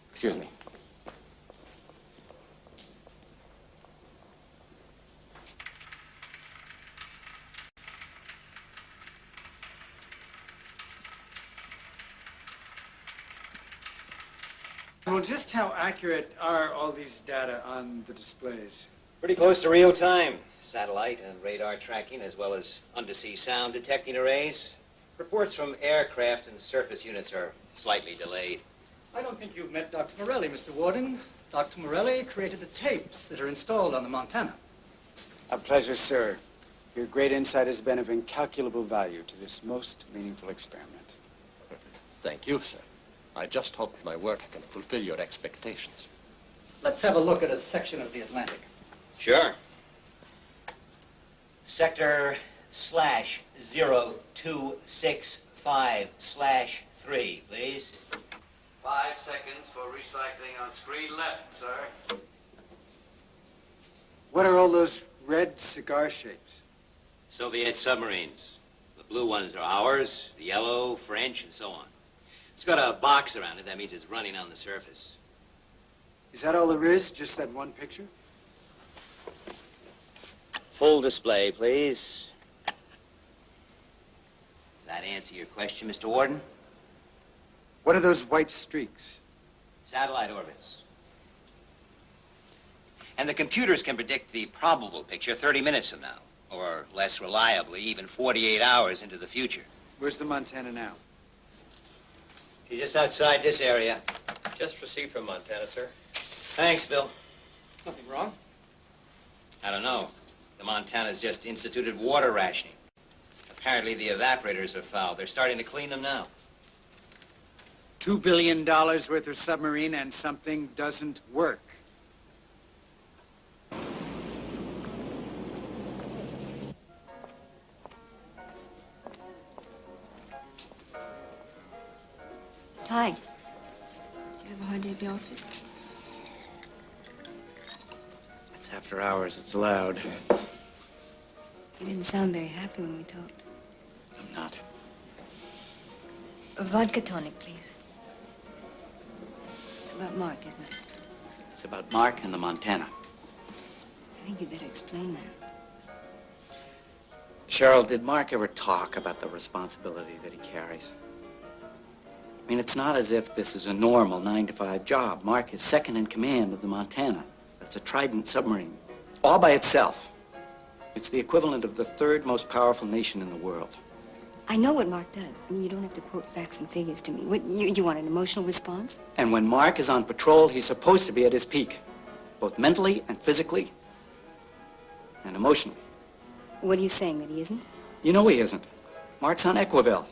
Speaker 3: Excuse me.
Speaker 13: Well, just how accurate are all these data on the displays?
Speaker 12: Pretty close to real time. Satellite and radar tracking, as well as undersea sound detecting arrays. Reports from aircraft and surface units are slightly delayed.
Speaker 25: I don't think you've met Dr. Morelli, Mr. Warden. Dr. Morelli created the tapes that are installed on the Montana.
Speaker 13: A pleasure, sir. Your great insight has been of incalculable value to this most meaningful experiment.
Speaker 34: Thank you, sir. I just hope my work can fulfill your expectations.
Speaker 25: Let's have a look at a section of the Atlantic.
Speaker 12: Sure. Sector slash zero two six five slash three, please.
Speaker 35: Five seconds for recycling on screen left, sir.
Speaker 13: What are all those red cigar shapes?
Speaker 12: Soviet submarines. The blue ones are ours, the yellow, French, and so on. It's got a box around it. That means it's running on the surface.
Speaker 13: Is that all there is? Just that one picture?
Speaker 12: Full display, please. Does that answer your question, Mr. Warden?
Speaker 13: What are those white streaks?
Speaker 12: Satellite orbits. And the computers can predict the probable picture 30 minutes from now, or less reliably, even 48 hours into the future.
Speaker 13: Where's the Montana now?
Speaker 12: She's just outside this area.
Speaker 35: Just received from Montana, sir.
Speaker 12: Thanks, Bill.
Speaker 25: Something wrong?
Speaker 12: I don't know. The Montana's just instituted water rationing. Apparently the evaporators are foul. They're starting to clean them now.
Speaker 13: Two billion dollars worth of submarine and something doesn't work.
Speaker 8: Hi. Did you have a hard day at the office?
Speaker 1: It's after hours. It's loud.
Speaker 8: You didn't sound very happy when we talked.
Speaker 1: I'm not.
Speaker 8: A vodka tonic, please. It's about Mark, isn't it?
Speaker 1: It's about Mark and the Montana.
Speaker 8: I think you'd better explain that.
Speaker 1: Cheryl, did Mark ever talk about the responsibility that he carries? I mean, it's not as if this is a normal nine to five job. Mark is second in command of the Montana. That's a Trident submarine, all by itself. It's the equivalent of the third most powerful nation in the world.
Speaker 8: I know what Mark does. I mean, you don't have to quote facts and figures to me. What, you, you want an emotional response?
Speaker 1: And when Mark is on patrol, he's supposed to be at his peak, both mentally and physically and emotionally.
Speaker 8: What are you saying, that he isn't?
Speaker 1: You know he isn't. Mark's on Equivil.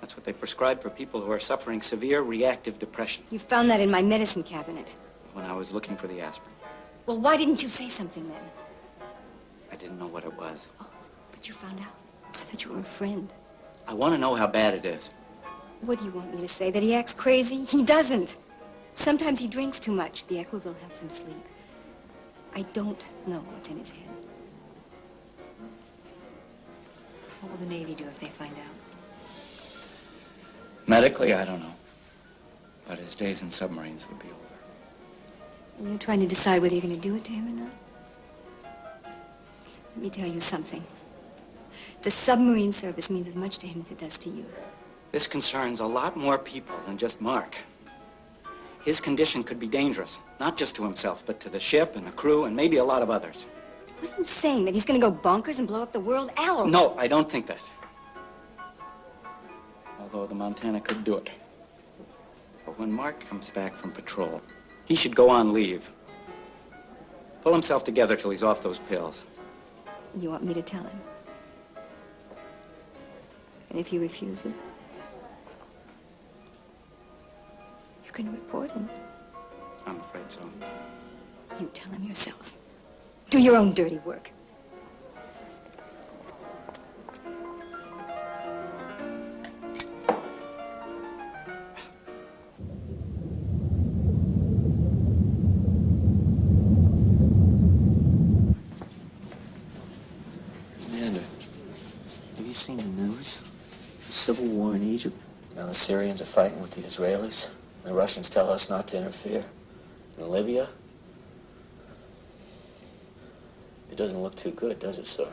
Speaker 1: That's what they prescribe for people who are suffering severe reactive depression.
Speaker 8: You found that in my medicine cabinet.
Speaker 1: When I was looking for the aspirin,
Speaker 8: Well, why didn't you say something then?
Speaker 1: I didn't know what it was.
Speaker 8: Oh, but you found out. I thought you were a friend.
Speaker 1: I want to know how bad it is.
Speaker 8: What do you want me to say? That he acts crazy? He doesn't. Sometimes he drinks too much. The Equivil helps him sleep. I don't know what's in his head. What will the Navy do if they find out?
Speaker 1: Medically, I don't know. But his days in submarines would be over.
Speaker 8: And you're trying to decide whether you're going to do it to him or not? Let me tell you something. The submarine service means as much to him as it does to you.
Speaker 1: This concerns a lot more people than just Mark. His condition could be dangerous, not just to himself, but to the ship and the crew and maybe a lot of others.
Speaker 8: What are you saying? That he's going to go bonkers and blow up the world? Al!
Speaker 1: No, I don't think that. Although the Montana could do it. But when Mark comes back from patrol, he should go on leave. Pull himself together till he's off those pills.
Speaker 8: You want me to tell him? And if he refuses? You can report him.
Speaker 1: I'm afraid so.
Speaker 8: You tell him yourself. Do your own dirty work.
Speaker 2: Fighting with the Israelis. The Russians tell us not to interfere. In Libya? It doesn't look too good, does it, sir?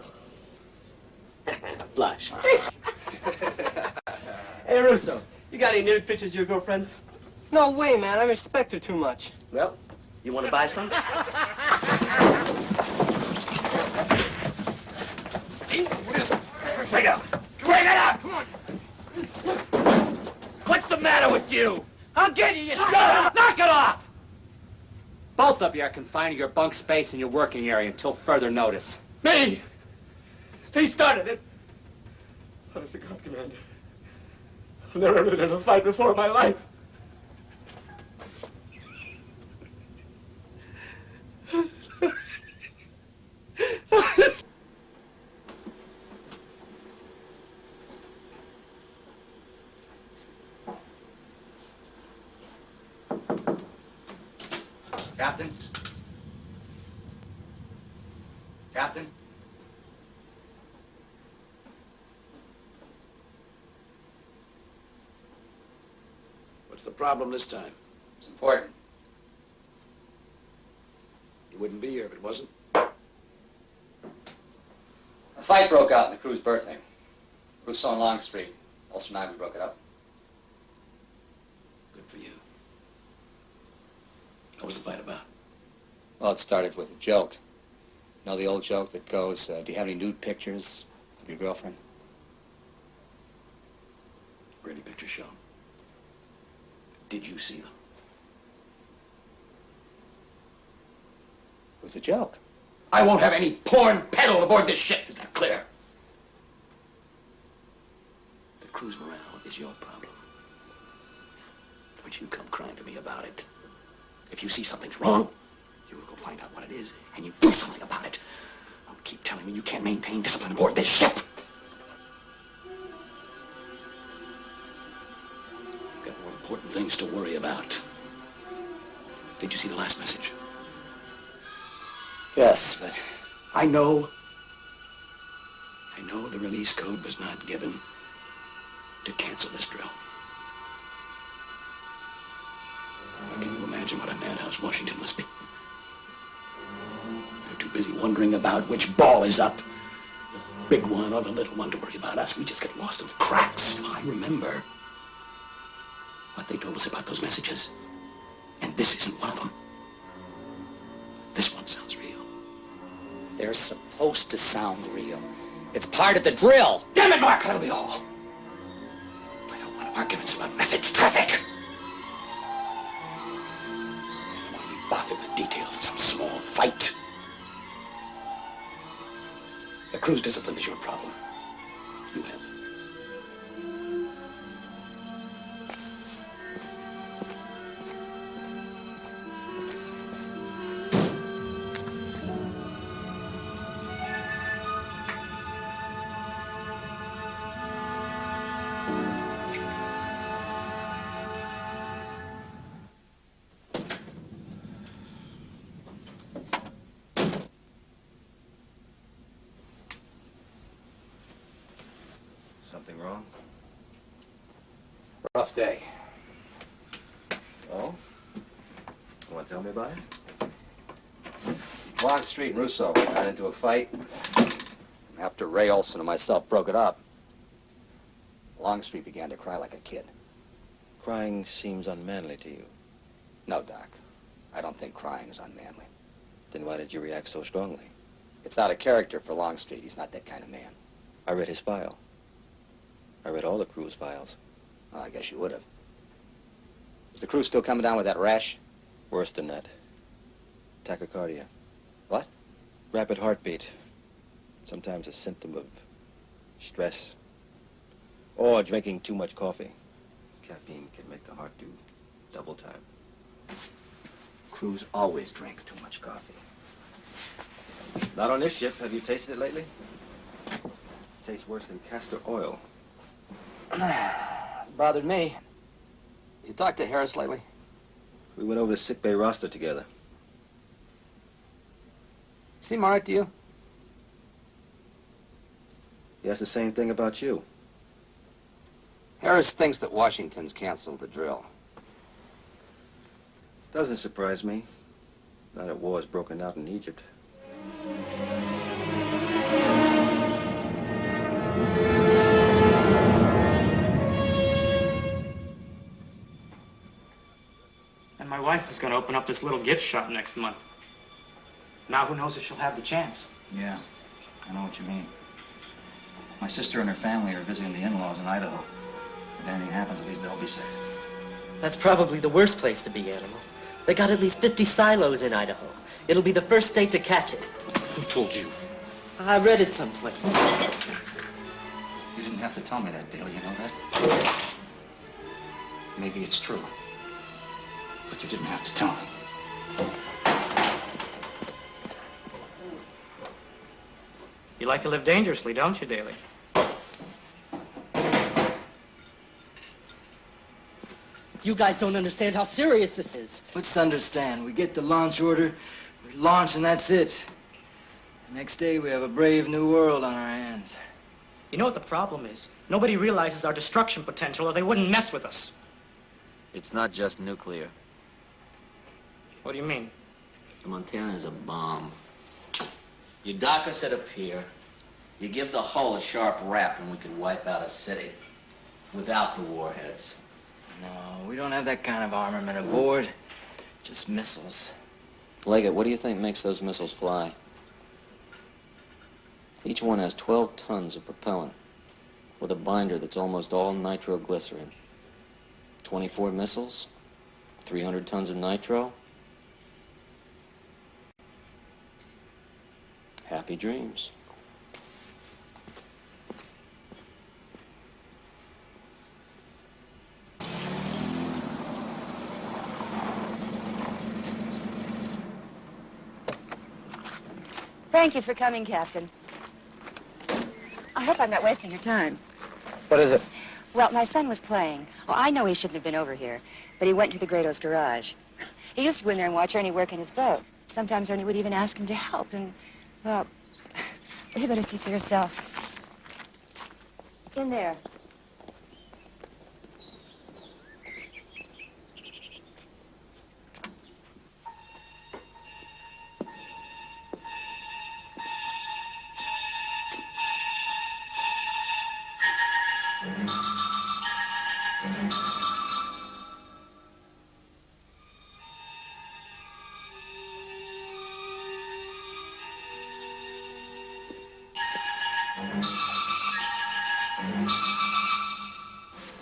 Speaker 2: (laughs)
Speaker 16: Flash. (laughs) hey, Russo, you got any nude pictures of your girlfriend?
Speaker 36: No way, man. I respect her too much.
Speaker 16: Well, you want to buy some? (laughs)
Speaker 37: Bring it up! Bring it up! Come on! What's the matter with you?
Speaker 36: I'll get you, you
Speaker 37: Shut up! Knock it off!
Speaker 3: Both of you are confined to your bunk space in your working area until further notice.
Speaker 36: Me! They started it. Honest to God, Commander. I've never been in a fight before in my life.
Speaker 2: Problem this time?
Speaker 3: It's important.
Speaker 2: You wouldn't be here if it wasn't.
Speaker 3: A fight broke out in the crew's berthing. Russo and Longstreet. Olson and I, we broke it up.
Speaker 2: Good for you. What was the fight about?
Speaker 3: Well, it started with a joke. You know the old joke that goes, uh, do you have any nude pictures of your girlfriend?
Speaker 2: Were any pictures shown? Did you see them?
Speaker 3: It was a joke.
Speaker 37: I won't have any porn peddled aboard this ship. Is that clear?
Speaker 2: The crew's morale is your problem. Don't you come crying to me about it. If you see something's wrong, you will go find out what it is, and you do something about it. Don't keep telling me you can't maintain discipline aboard this ship. Things to worry about. Did you see the last message?
Speaker 3: Yes, but
Speaker 2: I know. I know the release code was not given to cancel this drill. Can you imagine what a madhouse Washington must be? They're too busy wondering about which ball is up. The big one or the little one to worry about us. We just get lost in the cracks. I remember what they told us about those messages. And this isn't one of them. This one sounds real.
Speaker 38: They're supposed to sound real. It's part of the drill.
Speaker 2: Damn it, Mark, that'll be all. I don't want arguments about message traffic. I want to be bothered with details of some small fight. The crew's discipline is your problem.
Speaker 21: Something wrong?
Speaker 3: Rough day.
Speaker 21: Oh? You want to tell me about it?
Speaker 3: Longstreet and Russo got into a fight. After Ray Olson and myself broke it up, Longstreet began to cry like a kid.
Speaker 21: Crying seems unmanly to you.
Speaker 3: No, Doc. I don't think crying is unmanly.
Speaker 21: Then why did you react so strongly?
Speaker 3: It's out of character for Longstreet. He's not that kind of man.
Speaker 21: I read his file. I read all the crew's files.
Speaker 3: Well, I guess you would have. Is the crew still coming down with that rash?
Speaker 21: Worse than that. Tachycardia.
Speaker 3: What?
Speaker 21: Rapid heartbeat. Sometimes a symptom of stress. Or drinking too much coffee. Caffeine can make the heart do double time.
Speaker 3: Crews always drink too much coffee.
Speaker 21: Not on this ship. Have you tasted it lately? Tastes worse than castor oil.
Speaker 3: It's bothered me. You talked to Harris lately?
Speaker 21: We went over the sick bay roster together.
Speaker 3: Seem all right to you?
Speaker 21: He asked the same thing about you.
Speaker 3: Harris thinks that Washington's canceled the drill.
Speaker 21: Doesn't surprise me. Now that war's broken out in Egypt.
Speaker 14: Wife is going to open up this little gift shop next month. Now who knows if she'll have the chance.
Speaker 21: Yeah, I know what you mean. My sister and her family are visiting the in-laws in Idaho. If anything happens, at least they'll be safe.
Speaker 39: That's probably the worst place to be, Animal. They got at least 50 silos in Idaho. It'll be the first state to catch it.
Speaker 3: Who told you?
Speaker 39: I read it someplace.
Speaker 3: You didn't have to tell me that, Dale. You know that? Maybe it's true. But you didn't have to tell me.
Speaker 14: You like to live dangerously, don't you, Daly?
Speaker 39: You guys don't understand how serious this is.
Speaker 40: What's to understand? We get the launch order, we launch, and that's it. Next day, we have a brave new world on our hands.
Speaker 14: You know what the problem is? Nobody realizes our destruction potential, or they wouldn't mess with us.
Speaker 31: It's not just nuclear.
Speaker 14: What do you mean?
Speaker 31: The Montana is a bomb. You dock us at a pier, you give the hull a sharp rap, and we could wipe out a city. Without the warheads.
Speaker 40: No, we don't have that kind of armament aboard. Just missiles.
Speaker 2: Leggett, what do you think makes those missiles fly? Each one has 12 tons of propellant with a binder that's almost all nitroglycerin. 24 missiles, 300 tons of nitro. Happy dreams.
Speaker 28: Thank you for coming, Captain. I hope I'm not wasting your time.
Speaker 32: What is it?
Speaker 28: Well, my son was playing. Well, I know he shouldn't have been over here, but he went to the Grados garage. He used to go in there and watch Ernie work in his boat. Sometimes Ernie would even ask him to help, and, well, (sighs) you better see for yourself. In there.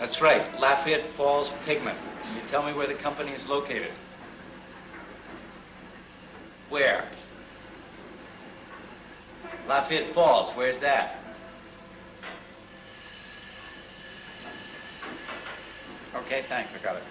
Speaker 12: That's right, Lafayette Falls Pigment. Can you tell me where the company is located? Where? Lafayette Falls, where's that? Okay, thanks, I got it.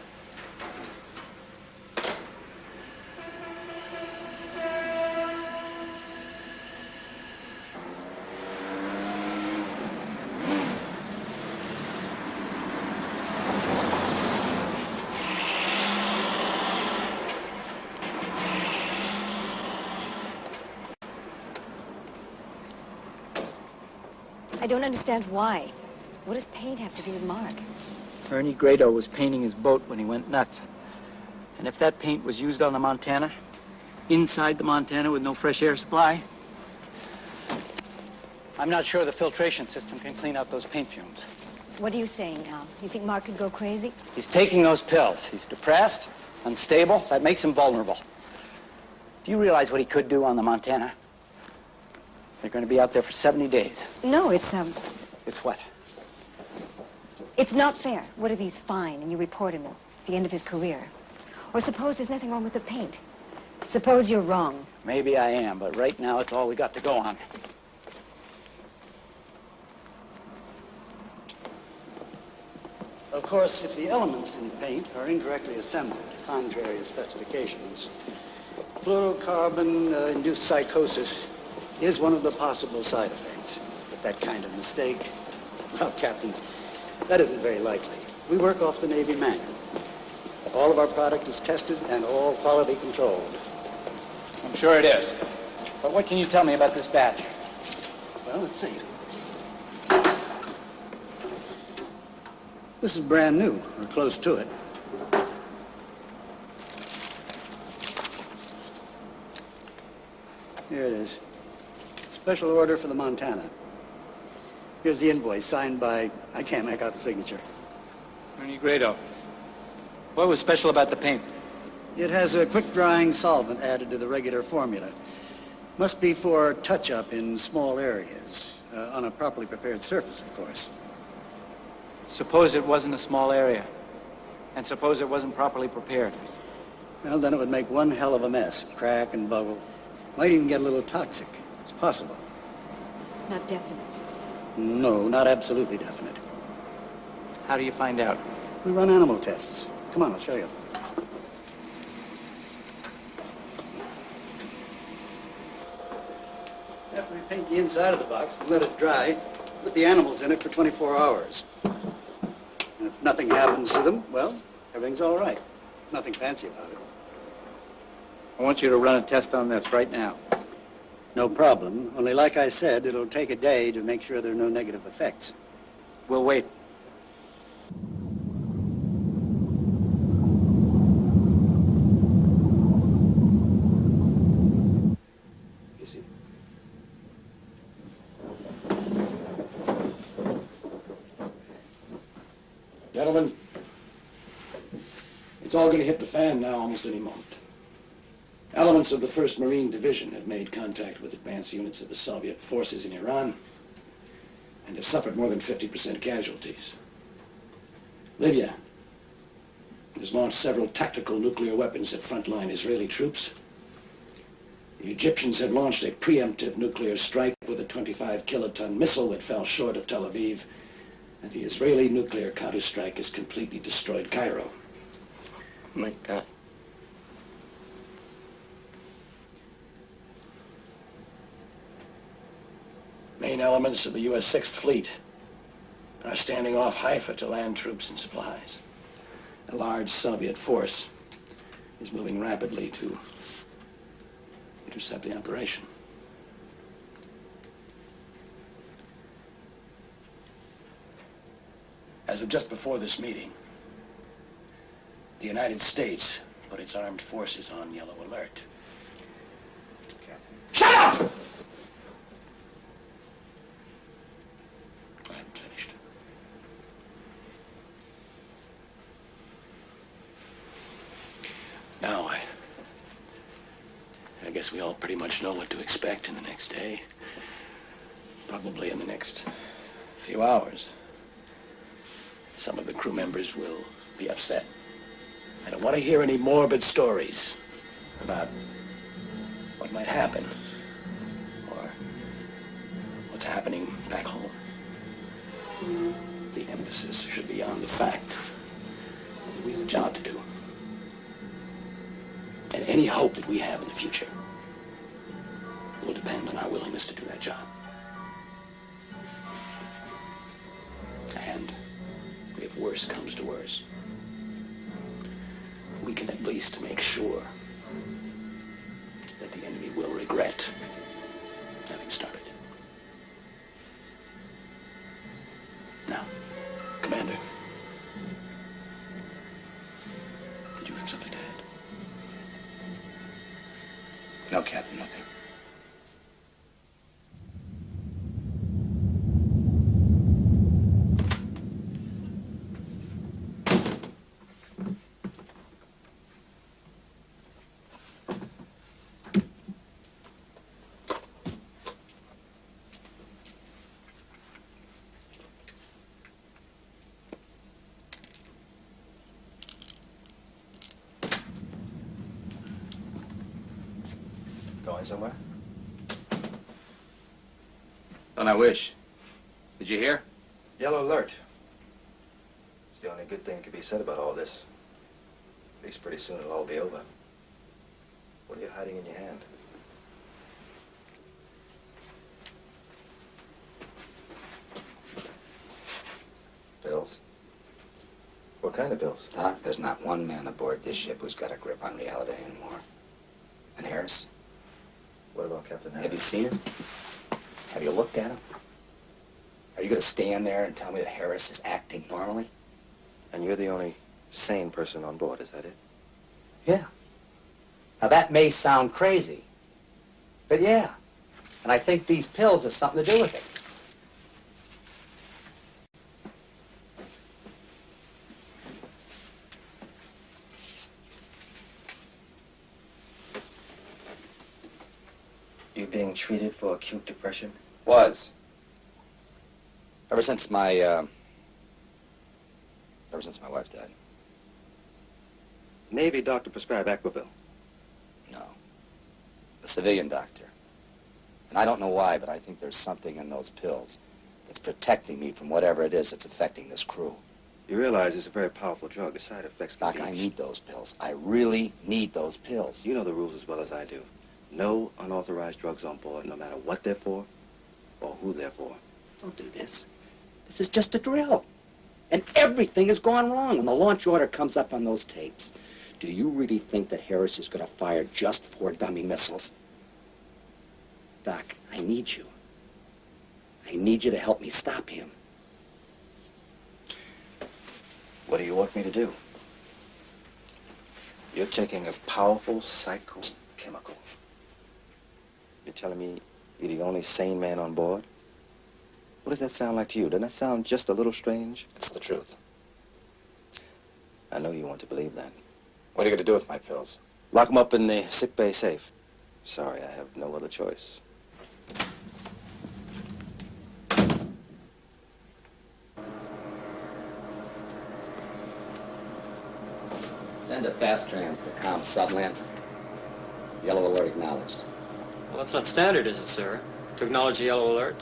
Speaker 7: Don't understand why.
Speaker 28: What does paint have to do with Mark?
Speaker 1: Ernie Grado was painting his boat when he went nuts. And if that paint was used on the Montana, inside the Montana with no fresh air supply, I'm not sure the filtration system can clean out those paint fumes.
Speaker 28: What are you saying now? You think Mark could go crazy?
Speaker 1: He's taking those pills. He's depressed, unstable. That makes him vulnerable. Do you realize what he could do on the Montana? They're going to be out there for 70 days.
Speaker 28: No, it's, um,
Speaker 1: It's what?
Speaker 28: it's not fair. What if he's fine and you report him? It's the end of his career. Or suppose there's nothing wrong with the paint. Suppose you're wrong.
Speaker 1: Maybe I am, but right now it's all we got to go on.
Speaker 41: Of course, if the elements in paint are incorrectly assembled, contrary to specifications, fluorocarbon-induced psychosis is one of the possible side effects. But that kind of mistake, well, Captain, that isn't very likely. We work off the Navy manual. All of our product is tested and all quality controlled.
Speaker 1: I'm sure it is. But what can you tell me about this batch?
Speaker 41: Well, let's see. This is brand new, or close to it. Here it is. Special order for the Montana. Here's the invoice signed by, I can't make out the signature.
Speaker 1: Ernie Grado. What was special about the paint?
Speaker 41: It has a quick-drying solvent added to the regular formula. Must be for touch-up in small areas, uh, on a properly prepared surface, of course.
Speaker 1: Suppose it wasn't a small area. And suppose it wasn't properly prepared.
Speaker 41: Well, then it would make one hell of a mess. Crack and bubble. Might even get a little toxic. It's possible.
Speaker 28: Not definite.
Speaker 41: No, not absolutely definite.
Speaker 1: How do you find out?
Speaker 41: We run animal tests. Come on, I'll show you. After we paint the inside of the box and let it dry, put the animals in it for 24 hours. And if nothing happens to them, well, everything's all right. Nothing fancy about it.
Speaker 1: I want you to run a test on this right now.
Speaker 41: No problem. Only like I said, it'll take a day to make sure there are no negative effects.
Speaker 1: We'll wait.
Speaker 2: You see? Gentlemen, it's all going to hit the fan now almost any moment. Elements of the 1st Marine Division have made contact with advanced units of the Soviet forces in Iran and have suffered more than 50% casualties. Libya has launched several tactical nuclear weapons at frontline Israeli troops. The Egyptians have launched a preemptive nuclear strike with a 25 kiloton missile that fell short of Tel Aviv, and the Israeli nuclear counterstrike has completely destroyed Cairo.
Speaker 31: Oh my God.
Speaker 2: Main elements of the U.S. Sixth Fleet are standing off Haifa to land troops and supplies. A large Soviet force is moving rapidly to intercept the operation. As of just before this meeting, the United States put its armed forces on yellow alert. Shut up! I haven't finished. Now, I... I guess we all pretty much know what to expect in the next day. Probably in the next few hours. Some of the crew members will be upset. I don't want to hear any morbid stories about what might happen or what's happening back home. The emphasis should be on the fact that we have a job to do. And any hope that we have in the future job. And if worse comes to worse, we can at least make sure that the enemy will regret
Speaker 21: Going somewhere?
Speaker 3: Done I wish. Did you hear?
Speaker 21: Yellow alert. It's the only good thing that could be said about all this. At least pretty soon it'll all be over. What are you hiding in your hand?
Speaker 3: Bills.
Speaker 21: What kind of bills?
Speaker 3: Doc, there's not one man aboard this ship who's got a grip on reality anymore. And Harris? Have you seen him? Have you looked at him? Are you going to stand there and tell me that Harris is acting normally?
Speaker 21: And you're the only sane person on board, is that it?
Speaker 3: Yeah. Now that may sound crazy, but yeah. And I think these pills have something to do with it.
Speaker 21: You being treated for acute depression?
Speaker 3: Was. Ever since my, uh, ever since my wife died.
Speaker 21: Navy doctor prescribed Equivil.
Speaker 3: No. A civilian doctor. And I don't know why, but I think there's something in those pills that's protecting me from whatever it is that's affecting this crew.
Speaker 21: You realize it's a very powerful drug. The side effects can
Speaker 3: Doc. I need those pills. I really need those pills.
Speaker 21: You know the rules as well as I do. No unauthorized drugs on board, no matter what they're for or who they're for.
Speaker 3: Don't do this. This is just a drill. And everything has gone wrong when the launch order comes up on those tapes. Do you really think that Harris is going to fire just four dummy missiles? Doc, I need you. I need you to help me stop him.
Speaker 21: What do you want me to do? You're taking a powerful psychochemical. You're telling me you're the only sane man on board? What does that sound like to you? Doesn't that sound just a little strange?
Speaker 3: It's the truth.
Speaker 21: I know you want to believe that.
Speaker 3: What are you going to do with my pills?
Speaker 21: Lock them up in the sick bay safe. Sorry, I have no other choice.
Speaker 3: Send a fast trans to Com Sutherland. Yellow alert acknowledged.
Speaker 39: Well, that's not standard, is it, sir? To acknowledge a yellow alert?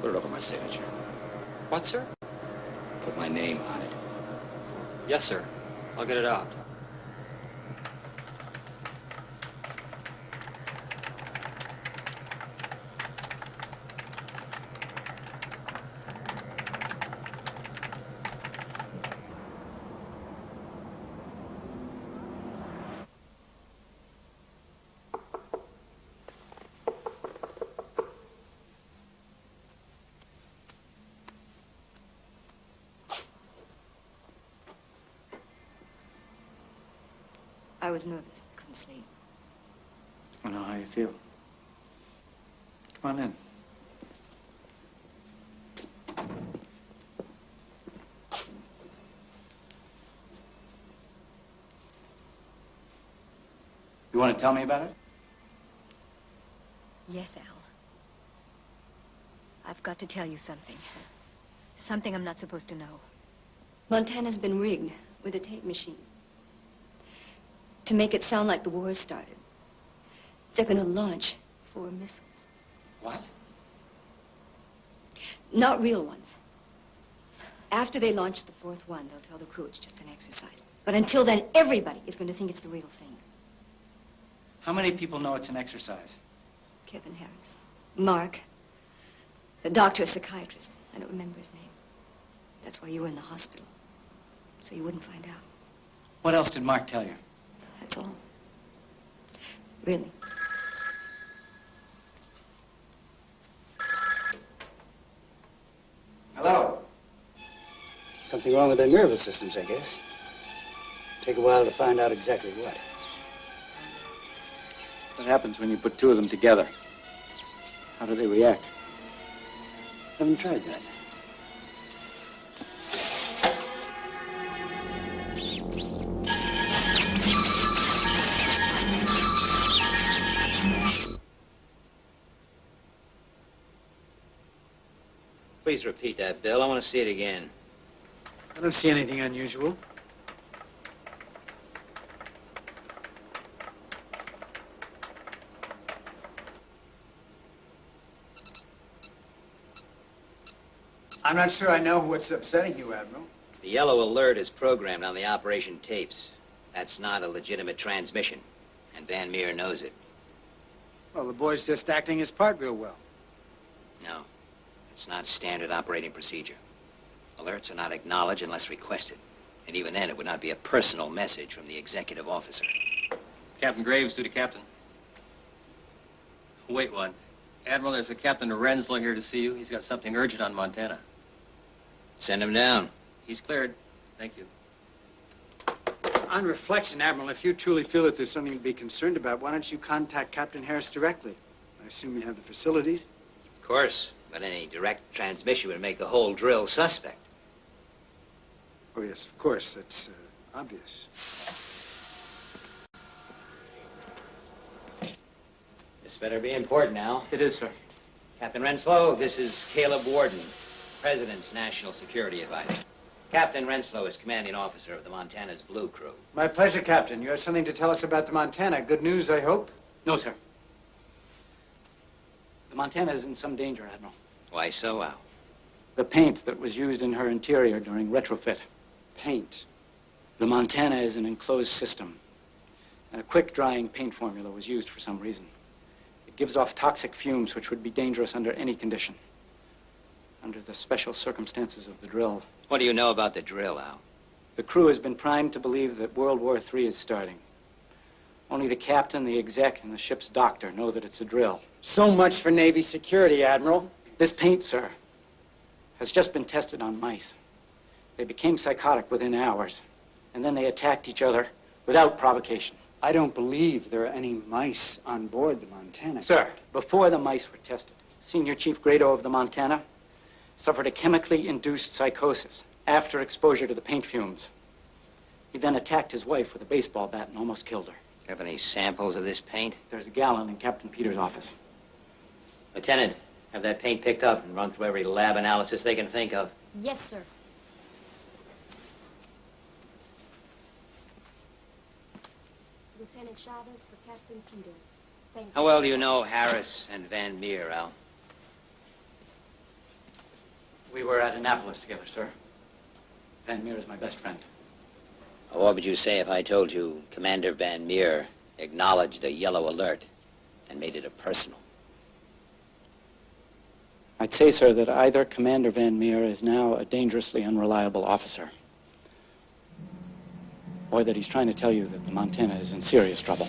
Speaker 3: Put it over my signature.
Speaker 39: What, sir?
Speaker 3: Put my name on it.
Speaker 39: Yes, sir. I'll get it out.
Speaker 42: Was nervous. Couldn't sleep.
Speaker 1: I know how you feel. Come on in. You want to tell me about it?
Speaker 8: Yes, Al. I've got to tell you something. Something I'm not supposed to know. Montana's been rigged with a tape machine. To make it sound like the war started. They're gonna launch four missiles.
Speaker 3: What?
Speaker 8: Not real ones. After they launch the fourth one, they'll tell the crew it's just an exercise. But until then, everybody is going to think it's the real thing.
Speaker 1: How many people know it's an exercise?
Speaker 8: Kevin Harris. Mark. The doctor, a psychiatrist. I don't remember his name. That's why you were in the hospital. So you wouldn't find out.
Speaker 1: What else did Mark tell you?
Speaker 8: That's all. Really.
Speaker 41: Hello. Something wrong with their nervous systems, I guess. Take a while to find out exactly what.
Speaker 1: What happens when you put two of them together? How do they react?
Speaker 41: Haven't tried that.
Speaker 12: Please repeat that, Bill. I want to see it again.
Speaker 41: I don't see anything unusual.
Speaker 13: I'm not sure I know what's upsetting you, Admiral.
Speaker 12: The yellow alert is programmed on the operation tapes. That's not a legitimate transmission, and Van Meer knows it.
Speaker 13: Well, the boy's just acting his part real well.
Speaker 12: No, it's not standard operating procedure. Alerts are not acknowledged unless requested. And even then, it would not be a personal message from the executive officer.
Speaker 43: Captain Graves, duty captain. Wait one. Admiral, there's a Captain Renslow here to see you. He's got something urgent on Montana.
Speaker 12: Send him down.
Speaker 43: He's cleared. Thank you.
Speaker 13: On reflection, Admiral, if you truly feel that there's something to be concerned about, why don't you contact Captain Harris directly? I assume you have the facilities.
Speaker 12: Of course, but any direct transmission would make the whole drill suspect.
Speaker 13: Oh, yes, of course. That's uh, obvious.
Speaker 12: This better be important now.
Speaker 1: It is, sir.
Speaker 12: Captain Renslow, this is Caleb Warden, President's National Security Advisor. Captain Renslow is commanding officer of the Montana's Blue Crew.
Speaker 13: My pleasure, Captain. You have something to tell us about the Montana. Good news, I hope?
Speaker 1: No, sir. The Montana is in some danger, Admiral.
Speaker 12: Why so, Al?
Speaker 1: The paint that was used in her interior during retrofit.
Speaker 13: Paint?
Speaker 1: The Montana is an enclosed system. And a quick-drying paint formula was used for some reason. It gives off toxic fumes which would be dangerous under any condition. Under the special circumstances of the drill.
Speaker 12: What do you know about the drill, Al?
Speaker 1: The crew has been primed to believe that World War III is starting. Only the captain, the exec, and the ship's doctor know that it's a drill.
Speaker 13: So much for Navy security, Admiral.
Speaker 1: This paint, sir, has just been tested on mice. They became psychotic within hours, and then they attacked each other without provocation.
Speaker 13: I don't believe there are any mice on board the Montana.
Speaker 1: Sir, before the mice were tested, Senior Chief Grado of the Montana suffered a chemically induced psychosis after exposure to the paint fumes. He then attacked his wife with a baseball bat and almost killed her.
Speaker 12: Do you Have any samples of this paint?
Speaker 1: There's a gallon in Captain Peters' office.
Speaker 12: Lieutenant, have that paint picked up and run through every lab analysis they can think of.
Speaker 7: Yes, sir. Lieutenant Chavez for Captain Peters. Thank you.
Speaker 12: How well do you know Harris and Van Meer, Al?
Speaker 1: We were at Annapolis together, sir. Van Meer is my best friend.
Speaker 12: What would you say if I told you Commander Van Meer acknowledged a yellow alert and made it a personal?
Speaker 1: I'd say, sir, that either Commander Van Meer is now a dangerously unreliable officer, or that he's trying to tell you that the Montana is in serious trouble.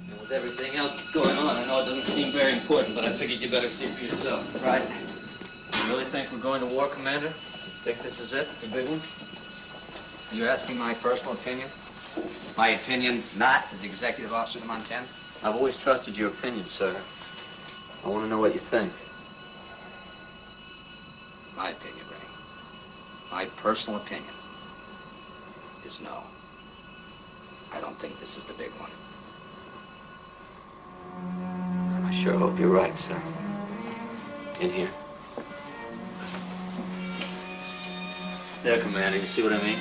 Speaker 31: And with everything else that's going on, I know it doesn't seem very important, but I figured you'd better see for yourself.
Speaker 43: Right. You really think we're going to war, Commander? Think this is it, the big one?
Speaker 3: Are you asking my personal opinion? My opinion not as executive officer of the Montana?
Speaker 31: I've always trusted your opinion, sir. I want to know what you think.
Speaker 3: My opinion, Ray. My personal opinion is no. I don't think this is the big one.
Speaker 31: I sure hope you're right, sir. In here. There, Commander, you see what I mean?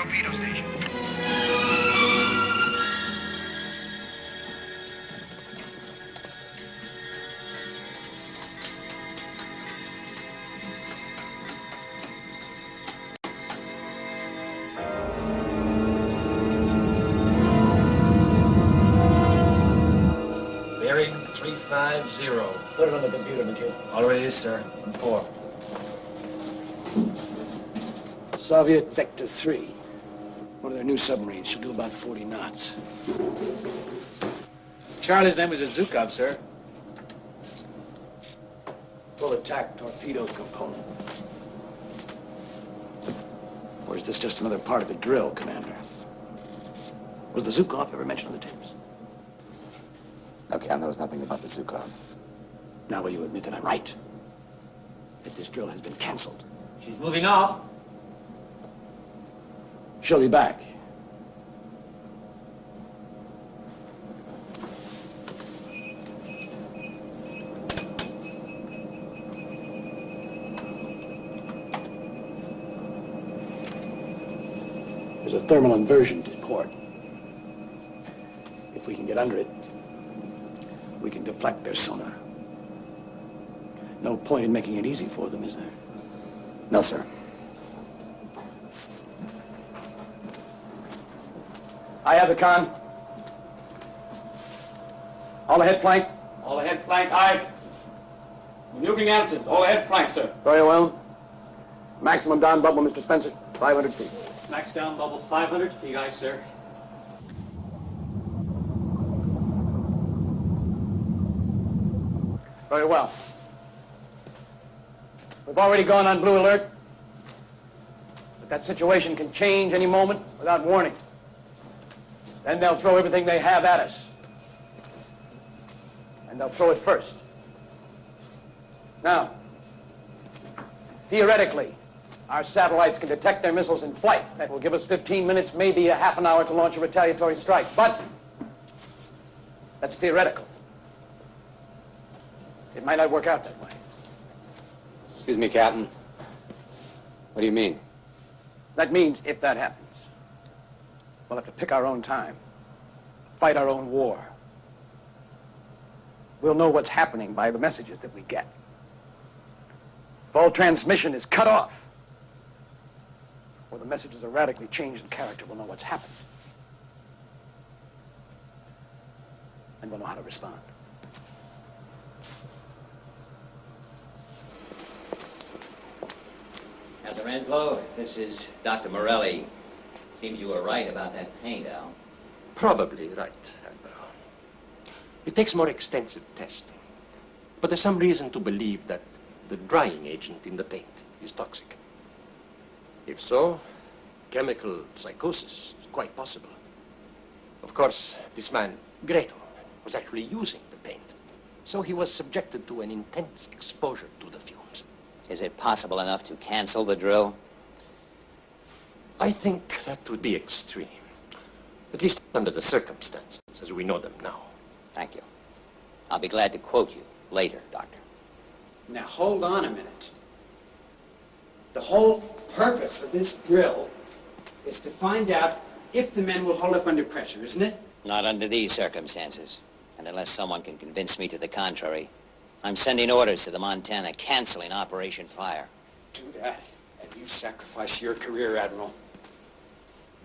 Speaker 10: Torpedo station.
Speaker 44: Bearing 350.
Speaker 32: Put it on the computer, McHugh.
Speaker 44: Already is, sir. In four.
Speaker 32: Soviet Vector 3.
Speaker 2: One of their new submarines should do about 40 knots.
Speaker 13: Charlie's name is a Zhukov, sir.
Speaker 2: Full attack torpedo component. Or is this just another part of the drill, Commander? Was the Zhukov ever mentioned on the tapes?
Speaker 11: No, Captain, there was nothing about the Zhukov.
Speaker 2: Now will you admit that I'm right? That this drill has been canceled?
Speaker 39: She's moving off.
Speaker 2: She'll be back. There's a thermal inversion to port. If we can get under it, we can deflect their sonar. No point in making it easy for them, is there?
Speaker 11: No, sir.
Speaker 32: I have the con. All ahead flank.
Speaker 13: All ahead flank, aye. Maneuvering answers, all ahead flank, sir.
Speaker 32: Very well. Maximum down bubble, Mr. Spencer. 500 feet.
Speaker 13: Max down bubble 500 feet, aye, sir.
Speaker 32: Very well. We've already gone on blue alert. But that situation can change any moment without warning. Then they'll throw everything they have at us. And they'll throw it first. Now, theoretically, our satellites can detect their missiles in flight. That will give us 15 minutes, maybe a half an hour to launch a retaliatory strike. But that's theoretical. It might not work out that way.
Speaker 3: Excuse me, Captain. What do you mean?
Speaker 32: That means if that happens, we'll have to pick our own time, fight our own war. We'll know what's happening by the messages that we get. If all transmission is cut off, or the messages are radically changed in character, we'll know what's happened. And we'll know how to respond.
Speaker 12: Captain Renslow, this is Dr. Morelli. Seems you were right about that paint, Al.
Speaker 34: Probably right, Admiral. It takes more extensive testing. But there's some reason to believe that the drying agent in the paint is toxic. If so, chemical psychosis is quite possible. Of course, this man, Grado, was actually using the paint. So he was subjected to an intense exposure to the fumes.
Speaker 12: Is it possible enough to cancel the drill?
Speaker 34: I think that would be extreme. At least under the circumstances as we know them now.
Speaker 12: Thank you. I'll be glad to quote you later, Doctor.
Speaker 13: Now hold on a minute. The whole purpose of this drill is to find out if the men will hold up under pressure, isn't it?
Speaker 12: Not under these circumstances. And unless someone can convince me to the contrary, I'm sending orders to the Montana canceling Operation Fire.
Speaker 13: Do that, and you sacrifice your career, Admiral.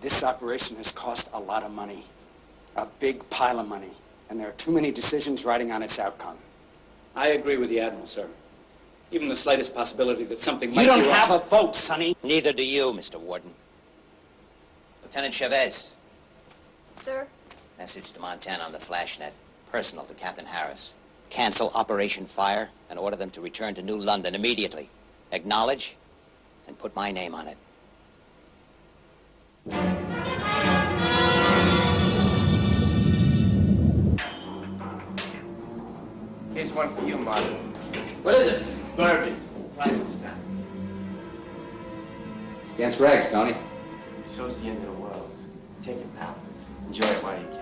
Speaker 13: This operation has cost a lot of money. A big pile of money. And there are too many decisions riding on its outcome.
Speaker 1: I agree with the Admiral, sir. Even the slightest possibility that something might
Speaker 13: You don't
Speaker 1: be wrong-
Speaker 13: have a vote, Sonny.
Speaker 12: Neither do you, Mr. Warden. Lieutenant Chavez,
Speaker 7: Sir?
Speaker 12: message to Montana on the flashnet. Personal to Captain Harris. Cancel Operation Fire and order them to return to New London immediately. Acknowledge and put my name on it.
Speaker 45: Here's one for you, Martin.
Speaker 3: What is it?
Speaker 45: Bourbon. Private stock.
Speaker 3: It's against regs, Tony.
Speaker 45: So's the end of the world. Take it, pal. Enjoy it while you can.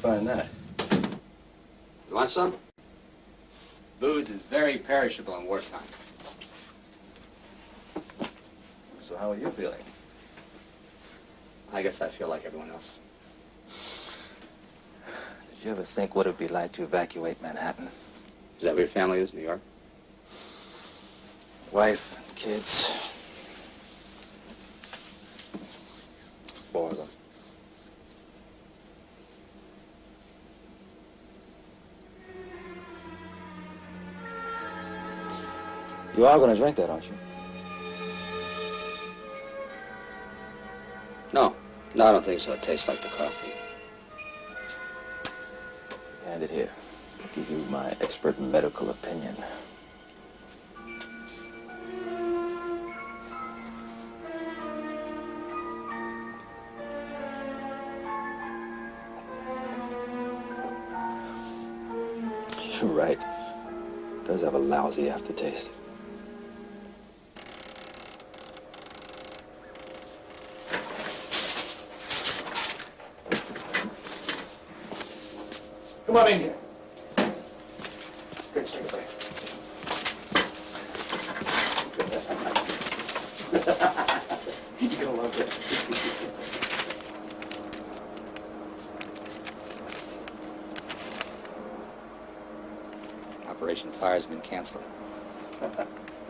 Speaker 21: Find that?
Speaker 3: You want some? Booze is very perishable in wartime.
Speaker 21: So how are you feeling?
Speaker 3: I guess I feel like everyone else.
Speaker 21: Did you ever think what it'd be like to evacuate Manhattan?
Speaker 3: Is that where your family is, New York?
Speaker 21: Wife, kids. Four of them. You are going to drink that, aren't you?
Speaker 3: No. No, I don't think so. It tastes like the coffee.
Speaker 21: Hand it here. I'll Give you my expert medical opinion. (laughs) You're right. It does have a lousy aftertaste.
Speaker 32: Come on in here. Good, take a break. You're gonna love this.
Speaker 3: Operation Fire's been canceled.
Speaker 2: Didn't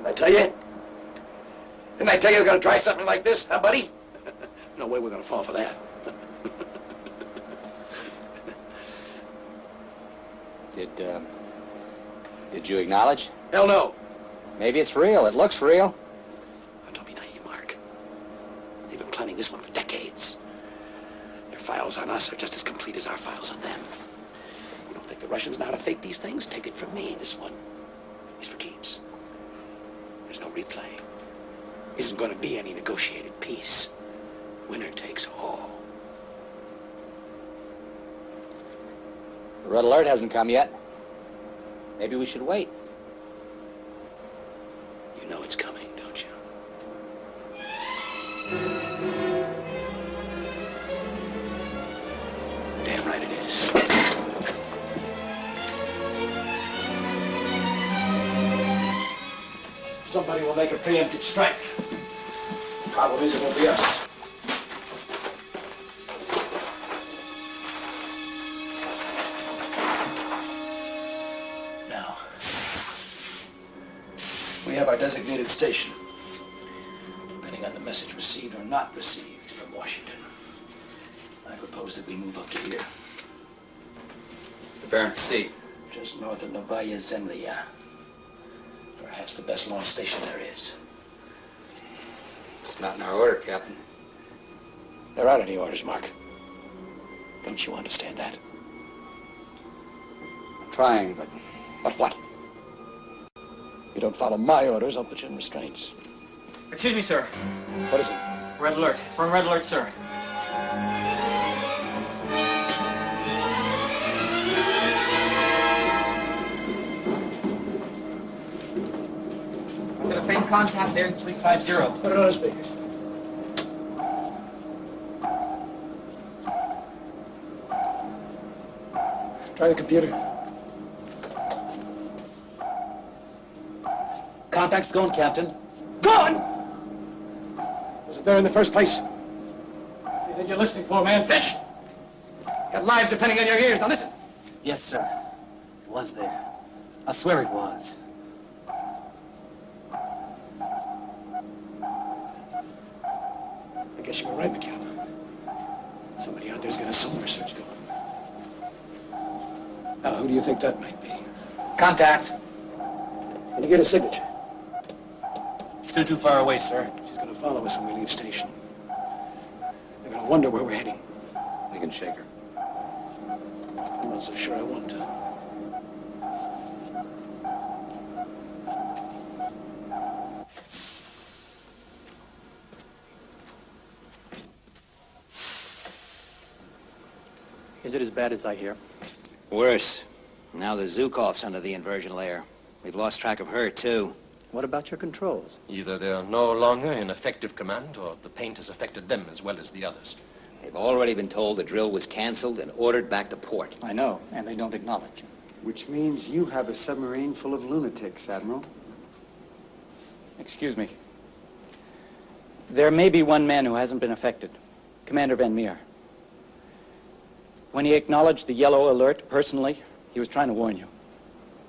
Speaker 2: I tell you? Didn't I tell you I was gonna try something like this, huh, buddy? (laughs) no way we're gonna fall for that.
Speaker 3: Did, um, did you acknowledge?
Speaker 2: Hell no.
Speaker 3: Maybe it's real. It looks real.
Speaker 2: Don't be naive, Mark. They've been planning this one for decades. Their files on us are just as complete as our files on them. You don't think the Russians know how to fake these things? Take it from me. This one is for keeps. There's no replay. Isn't going to be any negotiated peace. Winner takes all.
Speaker 3: The red alert hasn't come yet. Maybe we should wait.
Speaker 2: You know it's coming, don't you? Damn right it is.
Speaker 32: Somebody will make a preemptive strike. The Problem is, it won't be us. Of Novaya Zemlya. Perhaps the best launch station there is.
Speaker 3: It's not in our order, Captain.
Speaker 2: There aren't any orders, Mark. Don't you understand that?
Speaker 3: I'm trying, but
Speaker 2: But what? You don't follow my orders, I'll put you in restraints.
Speaker 14: Excuse me, sir.
Speaker 2: What is it?
Speaker 14: Red alert. Firm red alert, sir. Faint contact bearing 350.
Speaker 32: Put it on the speakers. Try the computer.
Speaker 40: Contact's going, Captain.
Speaker 32: Gone! Was it there in the first place? Anything you're listening for, man? Fish! Got lives depending on your ears. Now listen.
Speaker 40: Yes, sir. It was there. I swear it was.
Speaker 2: Right, McCall. Somebody out there's got a sonar search going.
Speaker 32: Now, who do you think that might be?
Speaker 40: Contact.
Speaker 32: Can you get a signature?
Speaker 40: Still too far away, sir.
Speaker 2: She's gonna follow us when we leave station. They're gonna wonder where we're heading.
Speaker 3: we can shake her.
Speaker 2: I'm not so sure I want to.
Speaker 40: Is it as bad as I hear?
Speaker 12: Worse. Now the Zhukov's under the inversion layer. We've lost track of her, too.
Speaker 40: What about your controls?
Speaker 34: Either they are no longer in effective command, or the paint has affected them as well as the others.
Speaker 12: They've already been told the drill was canceled and ordered back to port.
Speaker 40: I know, and they don't acknowledge.
Speaker 13: Which means you have a submarine full of lunatics, Admiral.
Speaker 40: Excuse me. There may be one man who hasn't been affected. Commander Van Meer.
Speaker 32: When he acknowledged the yellow alert personally, he was trying to warn you.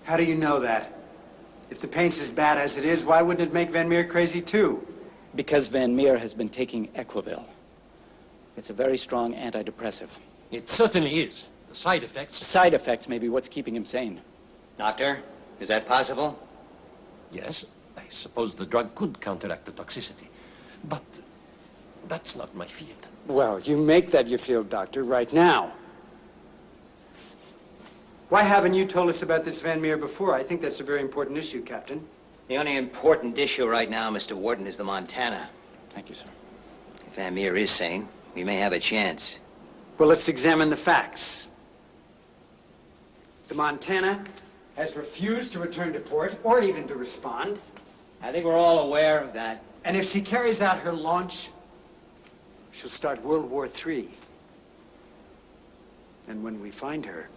Speaker 13: How do you know that? If the paint's as bad as it is, why wouldn't it make Van Meer crazy too?
Speaker 32: Because Van Meer has been taking Equivil. It's a very strong antidepressive.
Speaker 34: It certainly is. The side effects...
Speaker 32: Side effects may be what's keeping him sane.
Speaker 12: Doctor, is that possible?
Speaker 34: Yes, I suppose the drug could counteract the toxicity. But that's not my field.
Speaker 13: Well, you make that your field, Doctor, right now. Why haven't you told us about this Van Meer before? I think that's a very important issue, Captain.
Speaker 12: The only important issue right now, Mr. Warden, is the Montana.
Speaker 32: Thank you, sir.
Speaker 12: If Van Meer is sane, we may have a chance.
Speaker 13: Well, let's examine the facts. The Montana has refused to return to port or even to respond.
Speaker 12: I think we're all aware of that.
Speaker 13: And if she carries out her launch, she'll start World War III. And when we find her,